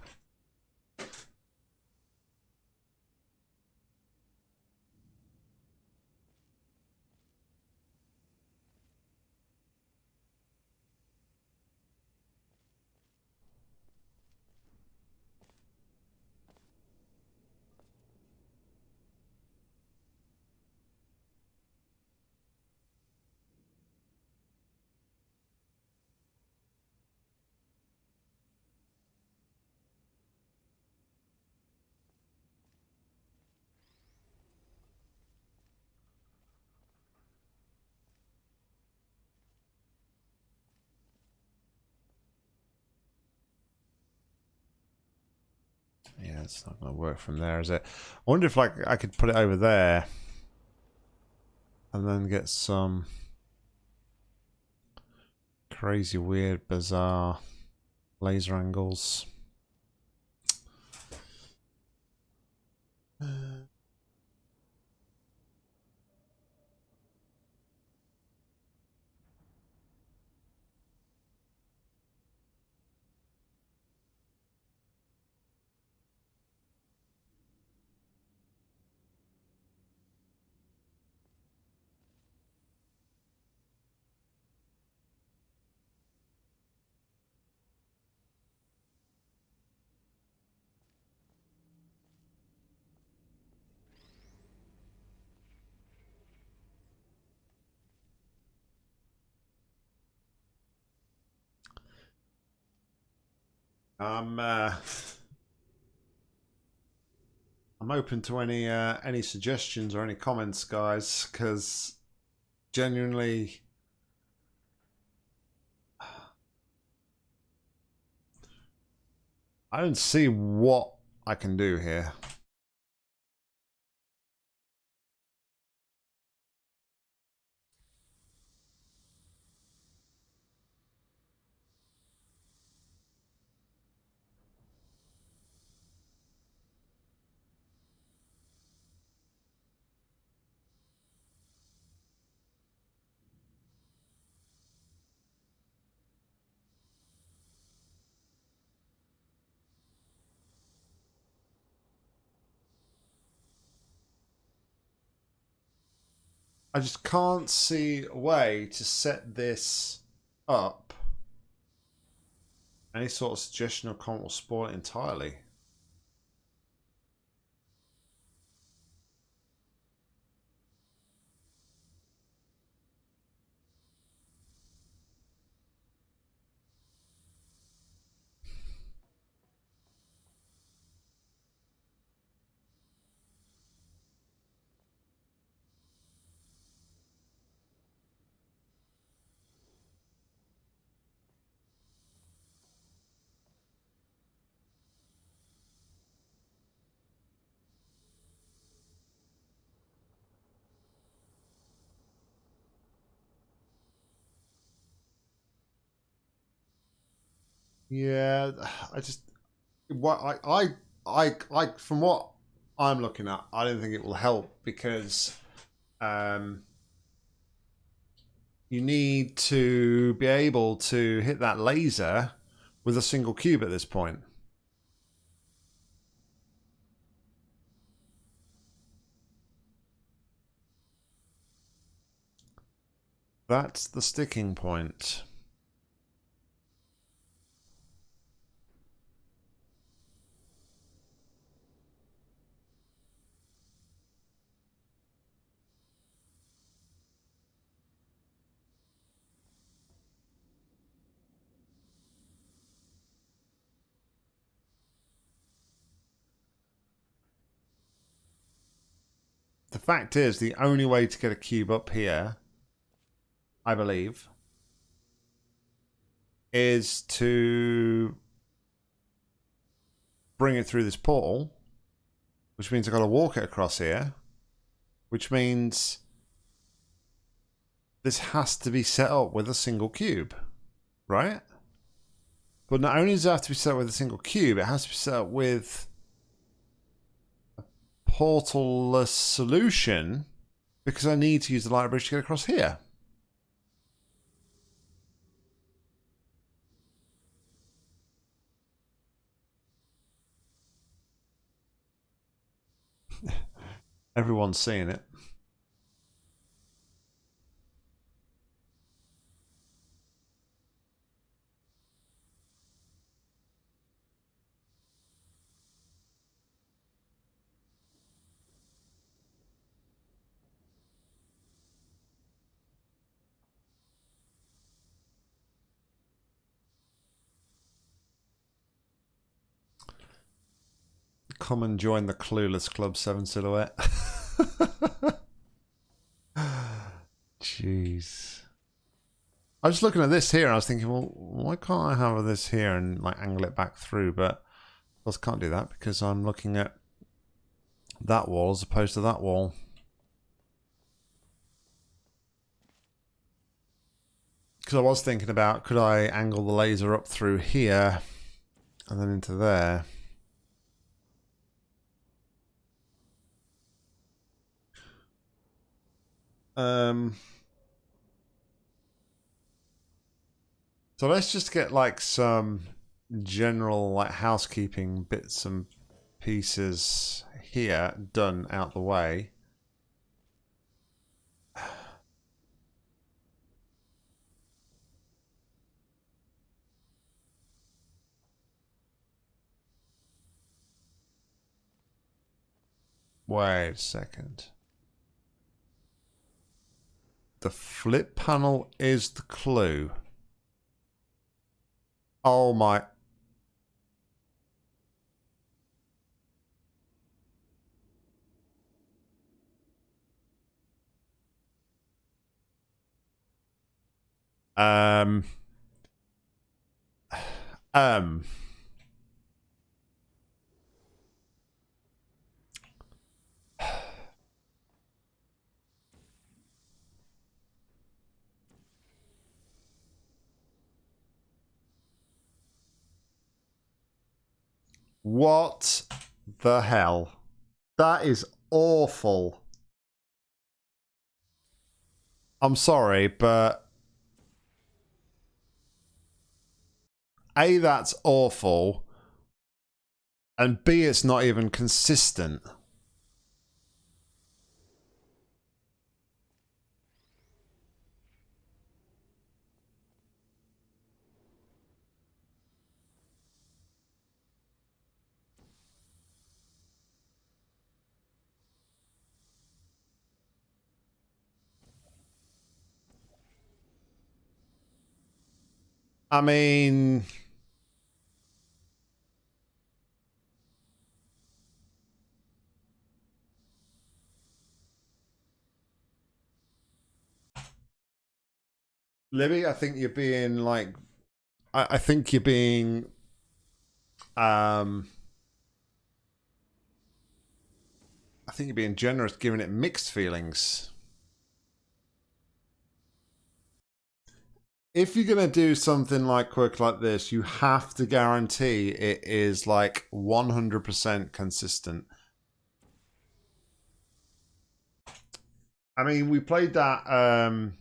Yeah, it's not going to work from there, is it? I wonder if like I could put it over there and then get some crazy, weird, bizarre laser angles. Uh, I'm uh, I'm open to any uh, any suggestions or any comments, guys, because genuinely. I don't see what I can do here. I just can't see a way to set this up. Any sort of suggestion or comment will spoil it entirely. Yeah, I just what I I I from what I'm looking at, I don't think it will help because um you need to be able to hit that laser with a single cube at this point. That's the sticking point. The fact is, the only way to get a cube up here, I believe, is to bring it through this portal, which means I've got to walk it across here, which means this has to be set up with a single cube, right? But not only does it have to be set up with a single cube, it has to be set up with portalless solution because I need to use the light bridge to get across here. Everyone's seeing it. Come and join the Clueless Club 7 Silhouette. Jeez. I was looking at this here and I was thinking, well, why can't I have this here and like angle it back through? But I course can't do that because I'm looking at that wall as opposed to that wall. Because I was thinking about, could I angle the laser up through here and then into there? Um, so let's just get like some general like housekeeping bits and pieces here done out the way. Wait a second. The flip panel is the clue. Oh my. Um. Um. What the hell? That is awful. I'm sorry, but A, that's awful. And B, it's not even consistent. I mean, Libby, I think you're being like, I, I think you're being, um, I think you're being generous, giving it mixed feelings. If you're gonna do something like quirk like this, you have to guarantee it is like 100% consistent. I mean, we played that. Um,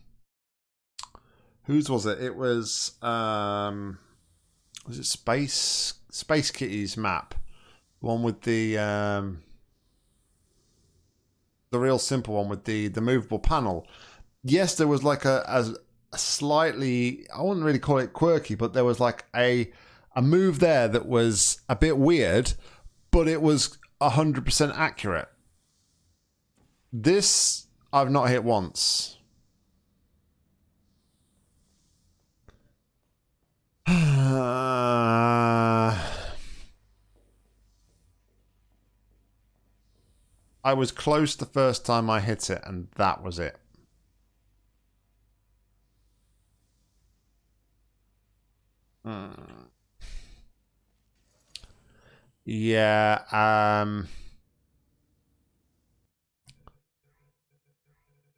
whose was it? It was um, was it Space Space Kitty's map, one with the um, the real simple one with the the movable panel. Yes, there was like a, a, a slightly I wouldn't really call it quirky, but there was like a a move there that was a bit weird, but it was hundred percent accurate. This I've not hit once. I was close the first time I hit it, and that was it. Hmm. Yeah, um...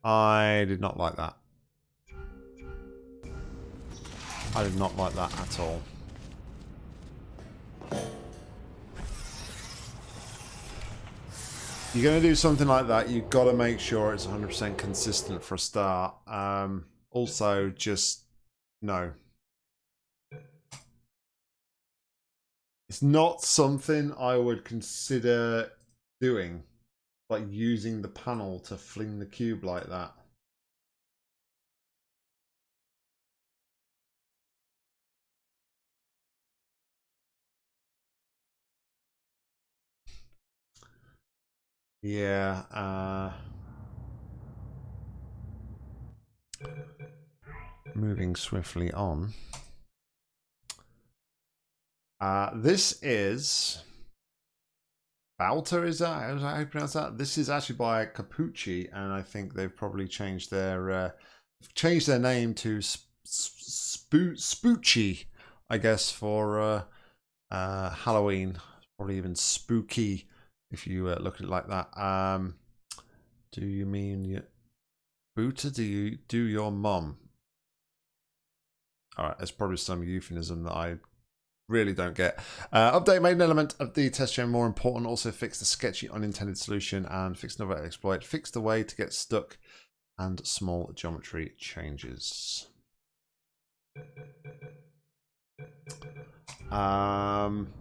I did not like that. I did not like that at all. You're going to do something like that, you've got to make sure it's 100% consistent for a start. Um, also, just no. It's not something I would consider doing, like using the panel to fling the cube like that. Yeah. Uh, moving swiftly on. Uh, this is Balta, is that? How you pronounce that? This is actually by Capucci, and I think they've probably changed their uh, changed their name to Sp- Sp- Spoochie, I guess, for uh, uh, Halloween. Probably even spooky if you uh, look at it like that. Um, do you mean Booter? Do you do your mom? All right, there's probably some euphemism that I really don't get. Uh, update made an element of the test chain more important. Also fixed the sketchy unintended solution and fixed another exploit. fixed the way to get stuck and small geometry changes. Um,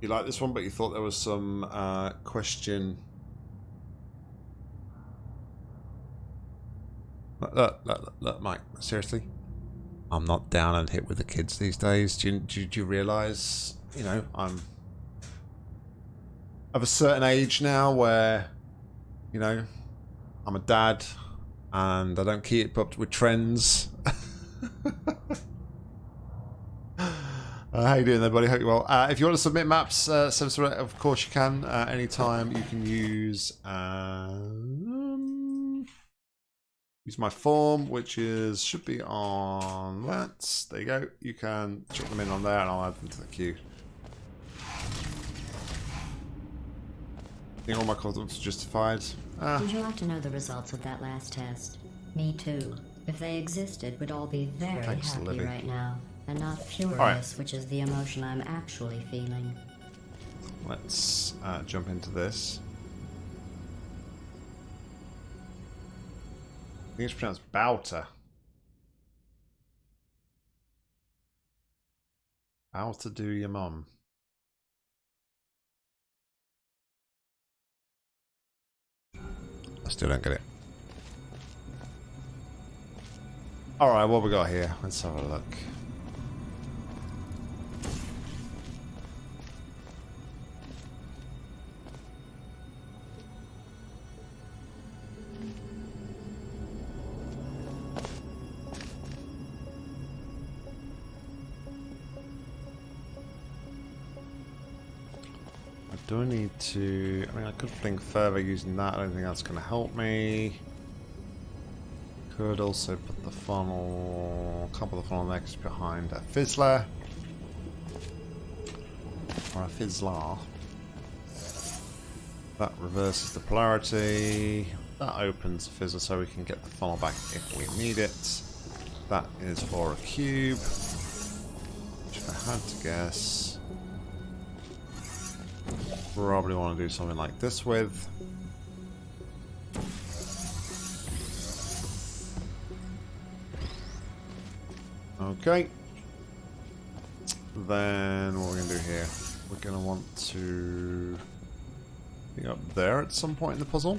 you like this one, but you thought there was some uh, question. Look, look, look, look, Mike, seriously? I'm not down and hit with the kids these days. Do you, do, do you realise, you know, I'm of a certain age now where, you know, I'm a dad and I don't keep up with trends. Uh, how you doing there, buddy? Hope you're well. Uh, if you want to submit maps, uh, of course you can. Uh, anytime you can use um, use my form, which is should be on that. There you go. You can chuck them in on there, and I'll add them to the queue. I think all my confidence are justified. Ah. Would you like to know the results of that last test? Me too. If they existed, we'd all be very Thanks, happy right now and not furious, right. which is the emotion I'm actually feeling. Let's uh, jump into this. I think it's pronounced Bouter. How to do your mum. I still don't get it. Alright, what we got here? Let's have a look. Do I need to... I mean, I could think further using that. I don't think that's going to help me. Could also put the funnel... Can't put the funnel next behind a fizzler. Or a fizzler. That reverses the polarity. That opens the Fizzle so we can get the funnel back if we need it. That is for a cube. Which if I had to guess... Probably want to do something like this with. Okay. Then what we're going to do here? We're going to want to be up there at some point in the puzzle.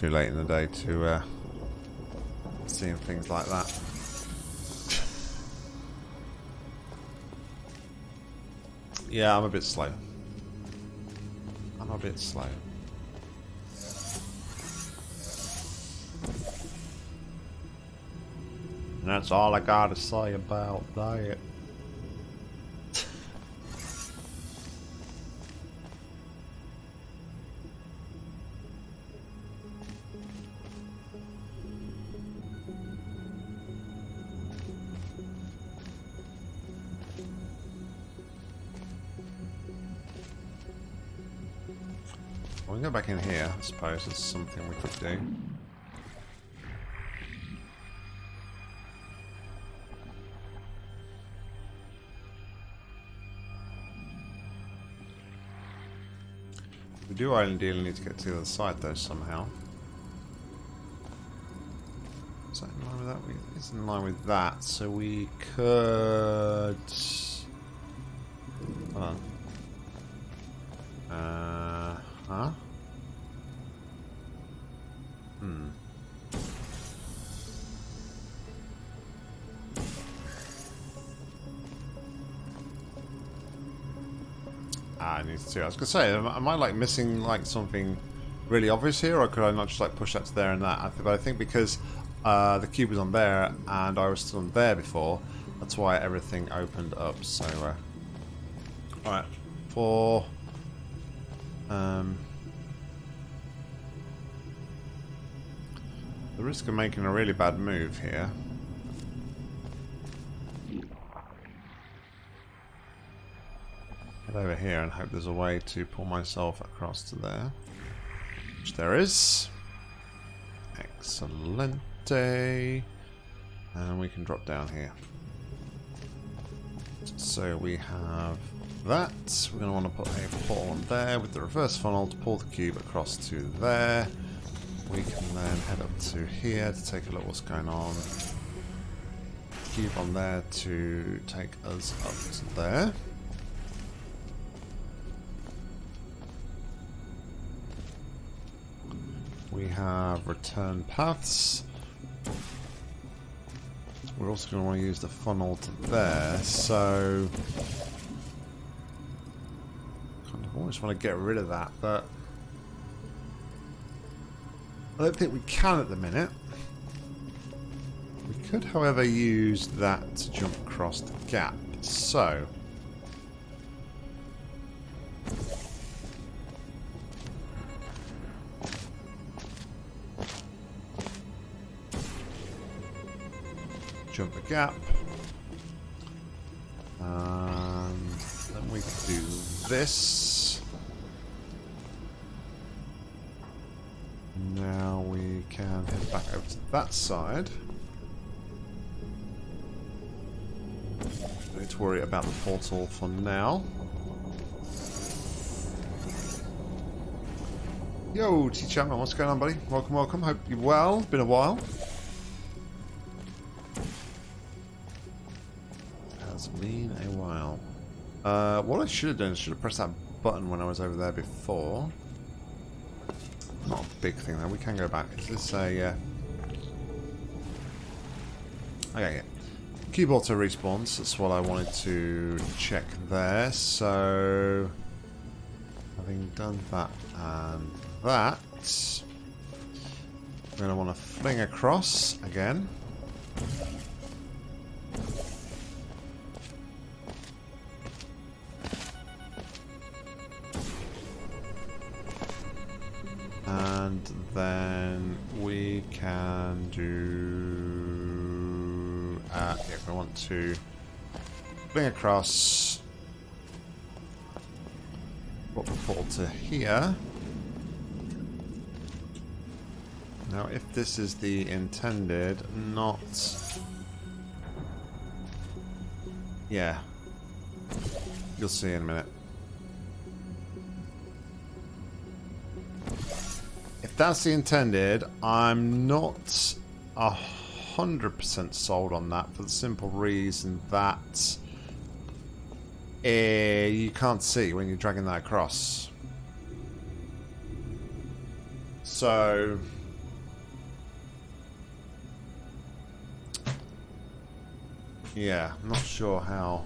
Too late in the day to uh, seeing things like that. yeah, I'm a bit slow. I'm a bit slow. And that's all I gotta say about that. In here, I suppose. It's something we could do. We do ideally need to get to the other side though somehow. Is that in line with that? It's in line with that, so we could... Hold on. I need to. I was gonna say, am, am I like missing like something really obvious here, or could I not just like push that to there and that? I th but I think because uh, the cube was on there and I was still on there before, that's why everything opened up. So, uh, all right, for um, the risk of making a really bad move here. Head over here and hope there's a way to pull myself across to there. Which there is. Excellente. And we can drop down here. So we have that. We're going to want to put a portal on there with the reverse funnel to pull the cube across to there. We can then head up to here to take a look what's going on. Cube on there to take us up to there. We have return paths. We're also going to want to use the funnel to there, so... Kind of almost want to get rid of that, but... I don't think we can at the minute. We could, however, use that to jump across the gap. So... gap. And um, then we can do this. Now we can head back over to that side. Don't worry about the portal for now. Yo, T Chapman, what's going on, buddy? Welcome, welcome. Hope you're well. Been a while. Uh, what I should have done is should have pressed that button when I was over there before. Not a big thing though. We can go back. Is this a? Uh... Okay, yeah. Cube auto respawns. That's what I wanted to check there. So, having done that and that, we're going to want to fling across again. And then we can do... Uh, if I want to bring across what the portal to here. Now, if this is the intended, not... Yeah. You'll see in a minute. That's the intended, I'm not a hundred percent sold on that for the simple reason that uh, you can't see when you're dragging that across. So yeah, I'm not sure how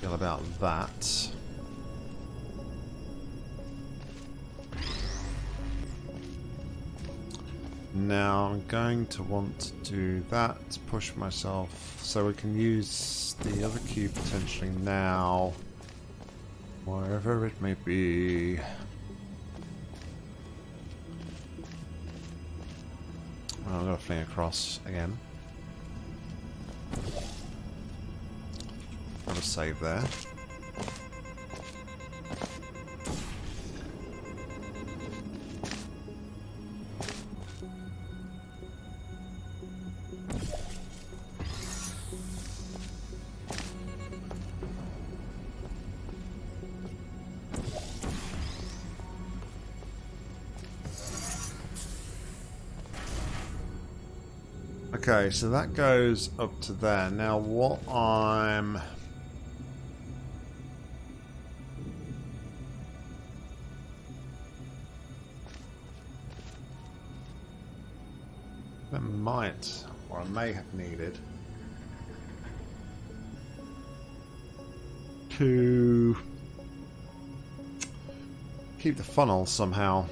feel about that. Now I'm going to want to do that to push myself so we can use the other cube potentially now wherever it may be. I'm going to fling across again. Got a save there. Okay, so that goes up to there. Now what I'm... That might, or I may have needed to keep the funnel somehow.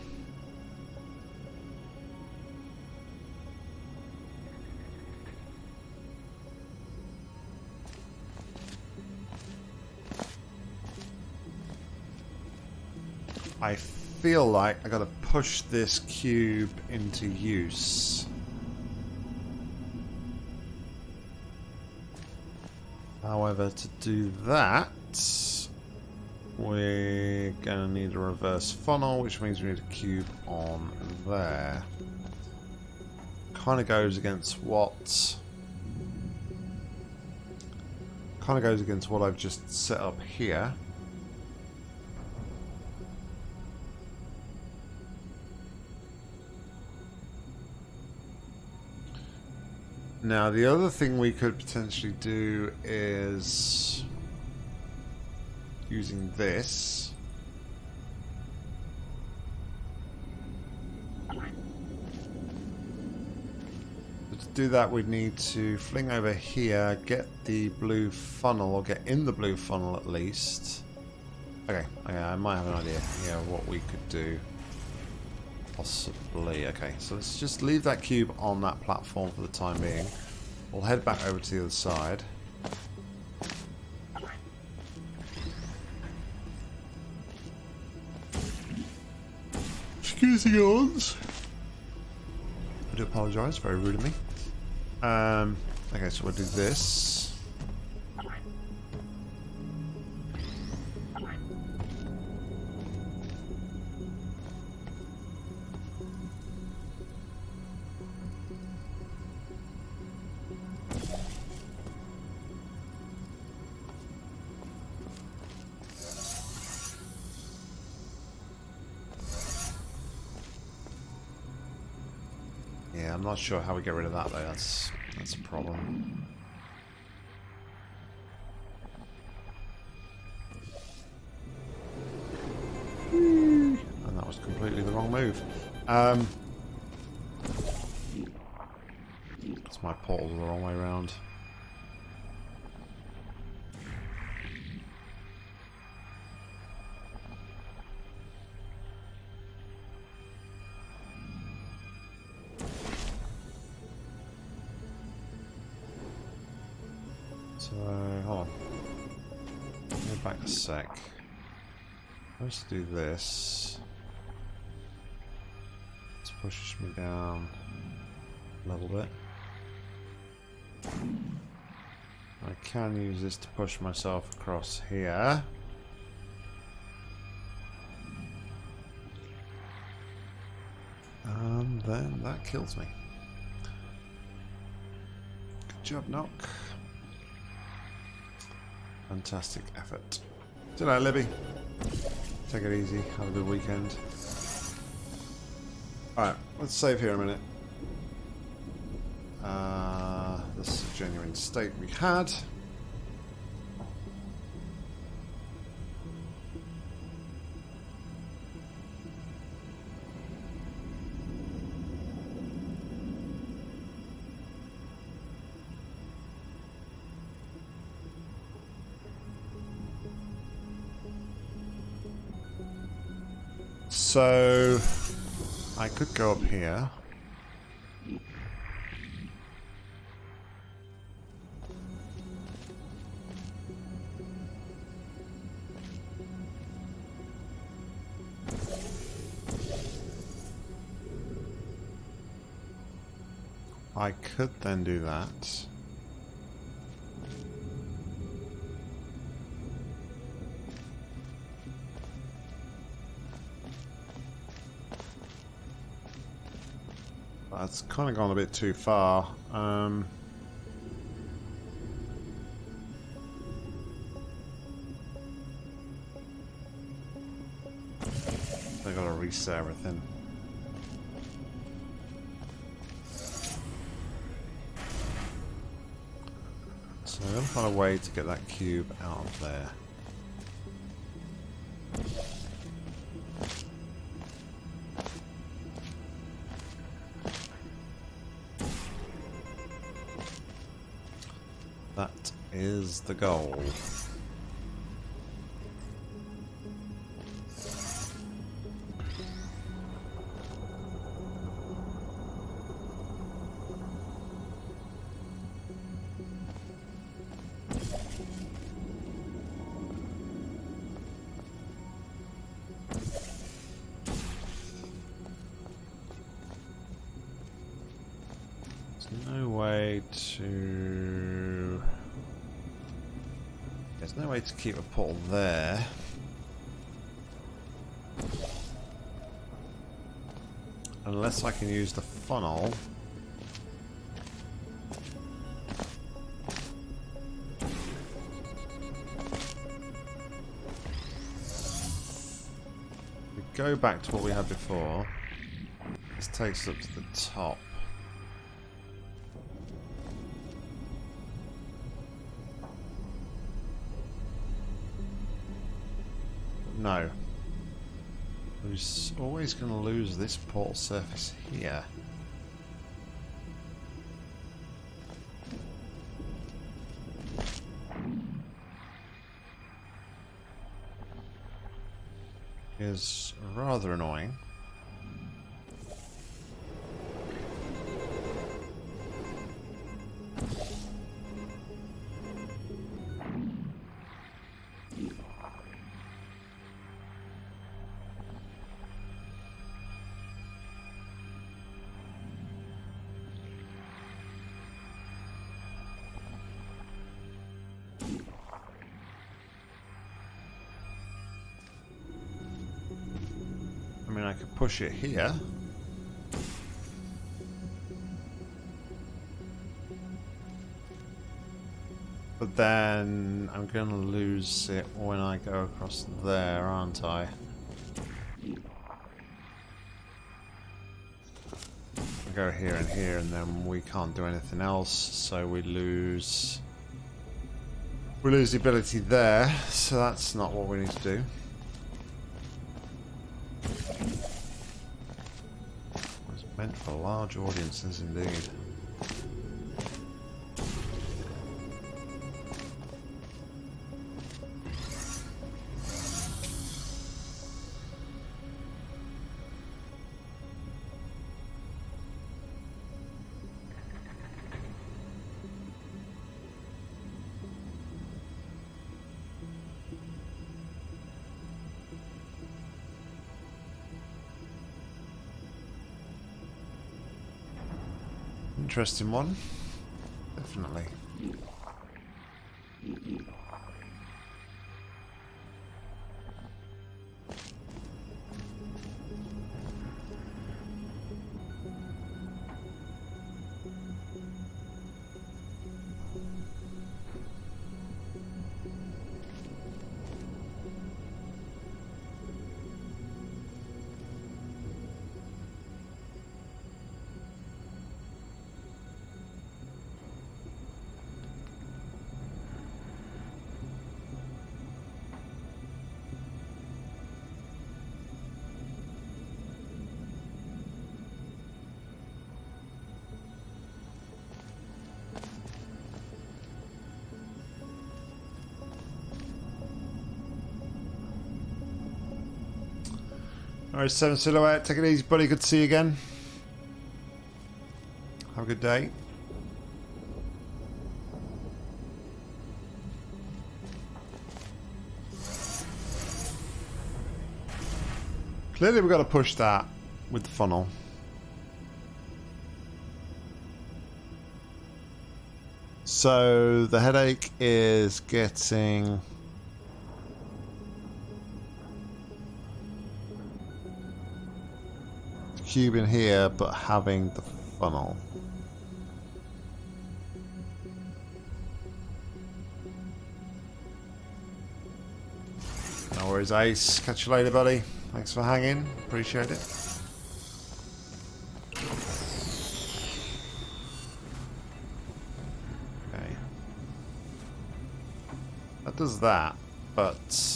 I feel like I gotta push this cube into use. However, to do that, we're gonna need a reverse funnel, which means we need a cube on there. Kind of goes against what... Kind of goes against what I've just set up here. Now, the other thing we could potentially do is using this. But to do that, we'd need to fling over here, get the blue funnel, or get in the blue funnel at least. Okay, okay I might have an idea here what we could do. Possibly. Okay, so let's just leave that cube on that platform for the time being. We'll head back over to the other side. Excuse the yawns. I do apologise, very rude of me. Um, okay, so we'll do this. Not sure how we get rid of that though. That's that's a problem. And that was completely the wrong move. Um, it's my portal the wrong way around. Let's do this. pushes me down a little bit. I can use this to push myself across here. And then that kills me. Good job, Nock. Fantastic effort. Good night, Libby. Take it easy. Have a good weekend. Alright, let's save here a minute. Uh, this is a genuine state we had. So, I could go up here. I could then do that. That's kind of gone a bit too far. Um, I gotta reset everything. So I'm find a way to get that cube out of there. The goal. There's no way to... There's no way to keep a portal there. Unless I can use the funnel. We go back to what we had before. This takes us up to the top. Always going to lose this portal surface here. Push it here. But then I'm going to lose it when I go across there, aren't I? I go here and here and then we can't do anything else, so we lose... We lose the ability there, so that's not what we need to do. For large audiences indeed. Interesting one. Alright, Seven Silhouette, take it easy, buddy. Good to see you again. Have a good day. Clearly we've got to push that with the funnel. So the headache is getting... cube in here, but having the funnel. No worries, Ace. Catch you later, buddy. Thanks for hanging. Appreciate it. Okay. That does that, but...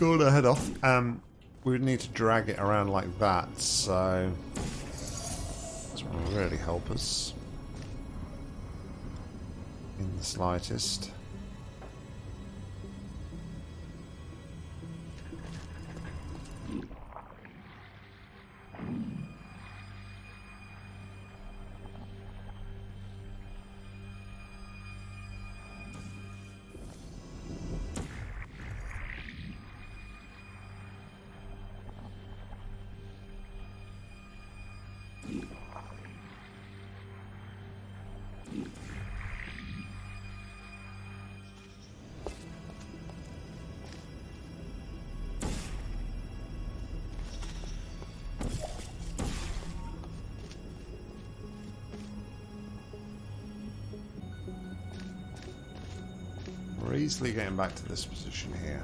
Go to head off. Um, we would need to drag it around like that, so this will really help us in the slightest. Easily getting back to this position here.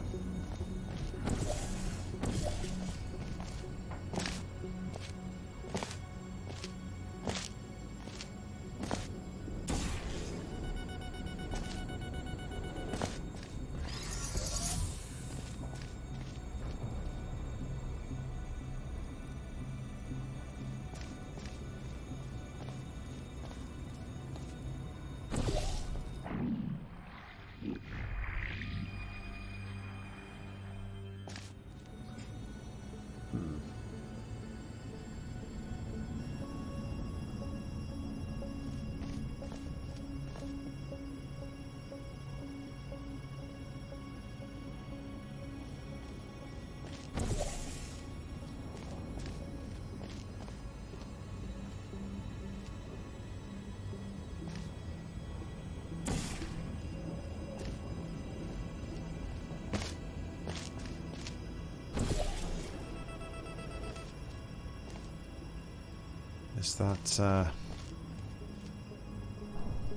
That uh,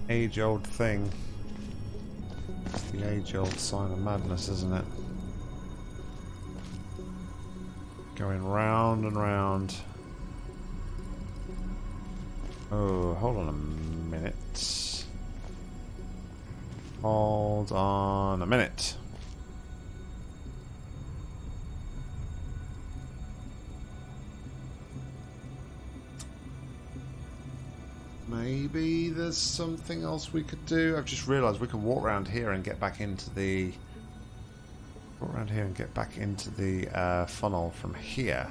age-old thing. It's the age-old sign of madness, isn't it? Going round and round. Oh, hold on a minute. Hold on a minute. Something else we could do. I've just realised we can walk around here and get back into the walk around here and get back into the uh, funnel from here.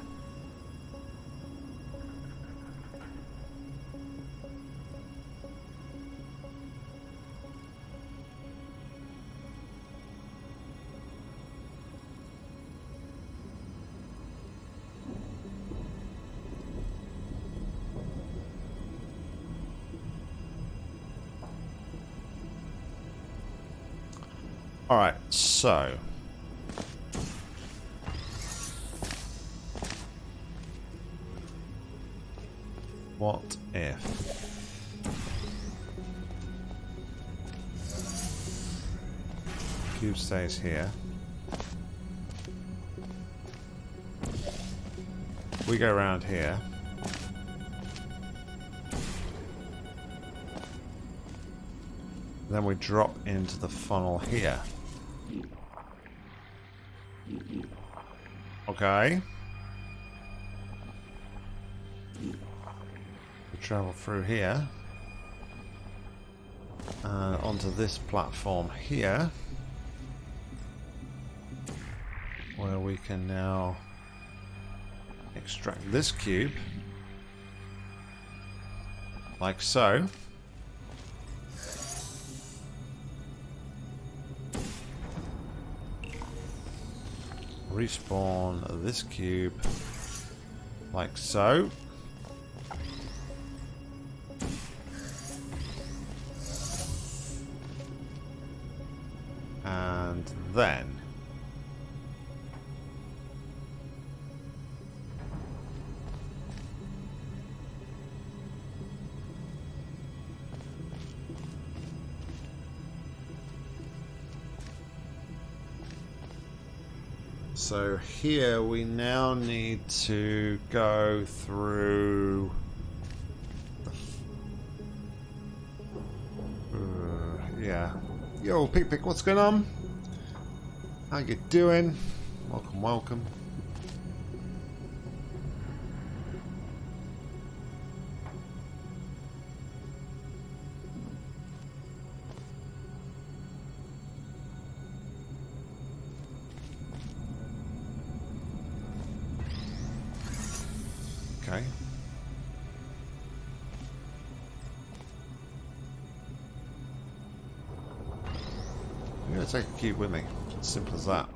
Here? We go around here. Then we drop into the funnel here. Okay. We travel through here. And onto this platform here. Can now extract this cube. Like so. Respawn this cube. Like so. So here we now need to go through... Uh, yeah. Yo, Pick Pick, what's going on? How you doing? Welcome, welcome. Okay. I'm going to take a cube with me. It's simple as that.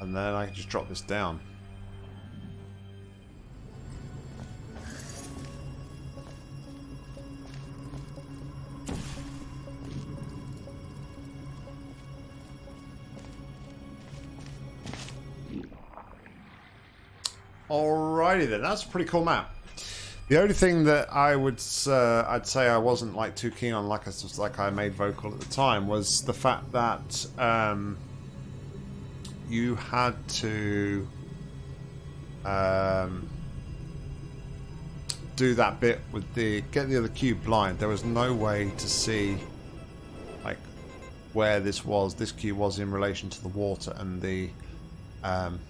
And then I can just drop this down. That's a pretty cool map. The only thing that I would uh, I'd say I wasn't like too keen on, like I like I made vocal at the time, was the fact that um, you had to um, do that bit with the get the other cube blind. There was no way to see like where this was. This cube was in relation to the water and the um,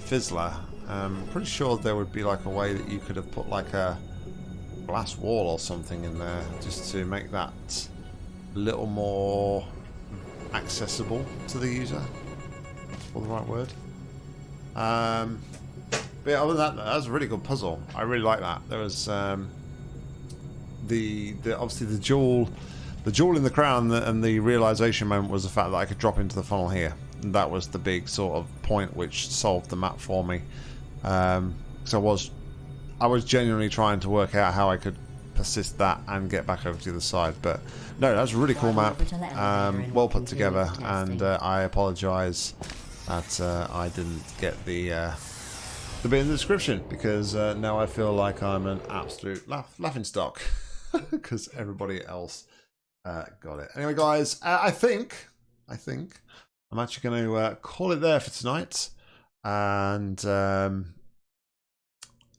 fizzler. I'm um, pretty sure there would be like a way that you could have put like a glass wall or something in there just to make that a little more accessible to the user. That's the right word. Um, but yeah, other than that, that was a really good puzzle. I really like that. There was um, the the obviously the jewel, the jewel in the crown, and the realization moment was the fact that I could drop into the funnel here that was the big sort of point which solved the map for me. Um, I was, I was genuinely trying to work out how I could persist that and get back over to the other side. But no, that's a really cool map, um, well put together, and uh, I apologise that uh, I didn't get the uh, the bit in the description because uh, now I feel like I'm an absolute laugh, laughing stock because everybody else uh, got it. Anyway, guys, uh, I think I think I'm actually going to uh, call it there for tonight. And um,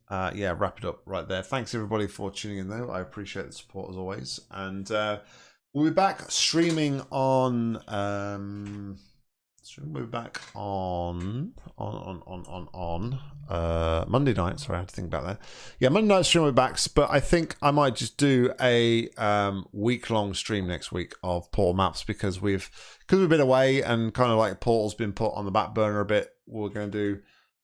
uh, yeah, wrap it up right there. Thanks everybody for tuning in though. I appreciate the support as always. And uh, we'll be back streaming on um, we'll be back on on on on on on uh, Monday night. Sorry, I had to think about that. Yeah, Monday night stream will be back, but I think I might just do a um, week long stream next week of Portal maps because we've because we've been away and kind of like Portal's been put on the back burner a bit. We're going to do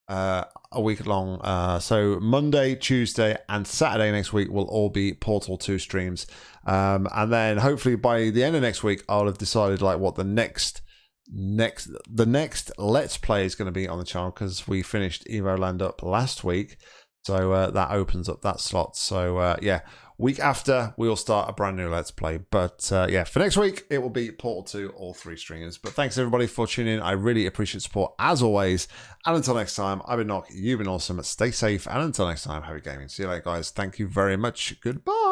uh, a week long. Uh, so Monday, Tuesday, and Saturday next week will all be Portal 2 streams. Um, and then hopefully by the end of next week, I'll have decided like what the next next the next let's play is going to be on the channel because we finished Evoland up last week So uh, that opens up that slot. So uh, yeah, week after we'll start a brand new Let's Play. But uh, yeah, for next week it will be Portal 2, all three stringers. But thanks everybody for tuning in. I really appreciate support as always. And until next time, I've been Nock. You've been awesome. Stay safe. And until next time, happy gaming. See you later, guys. Thank you very much. Goodbye.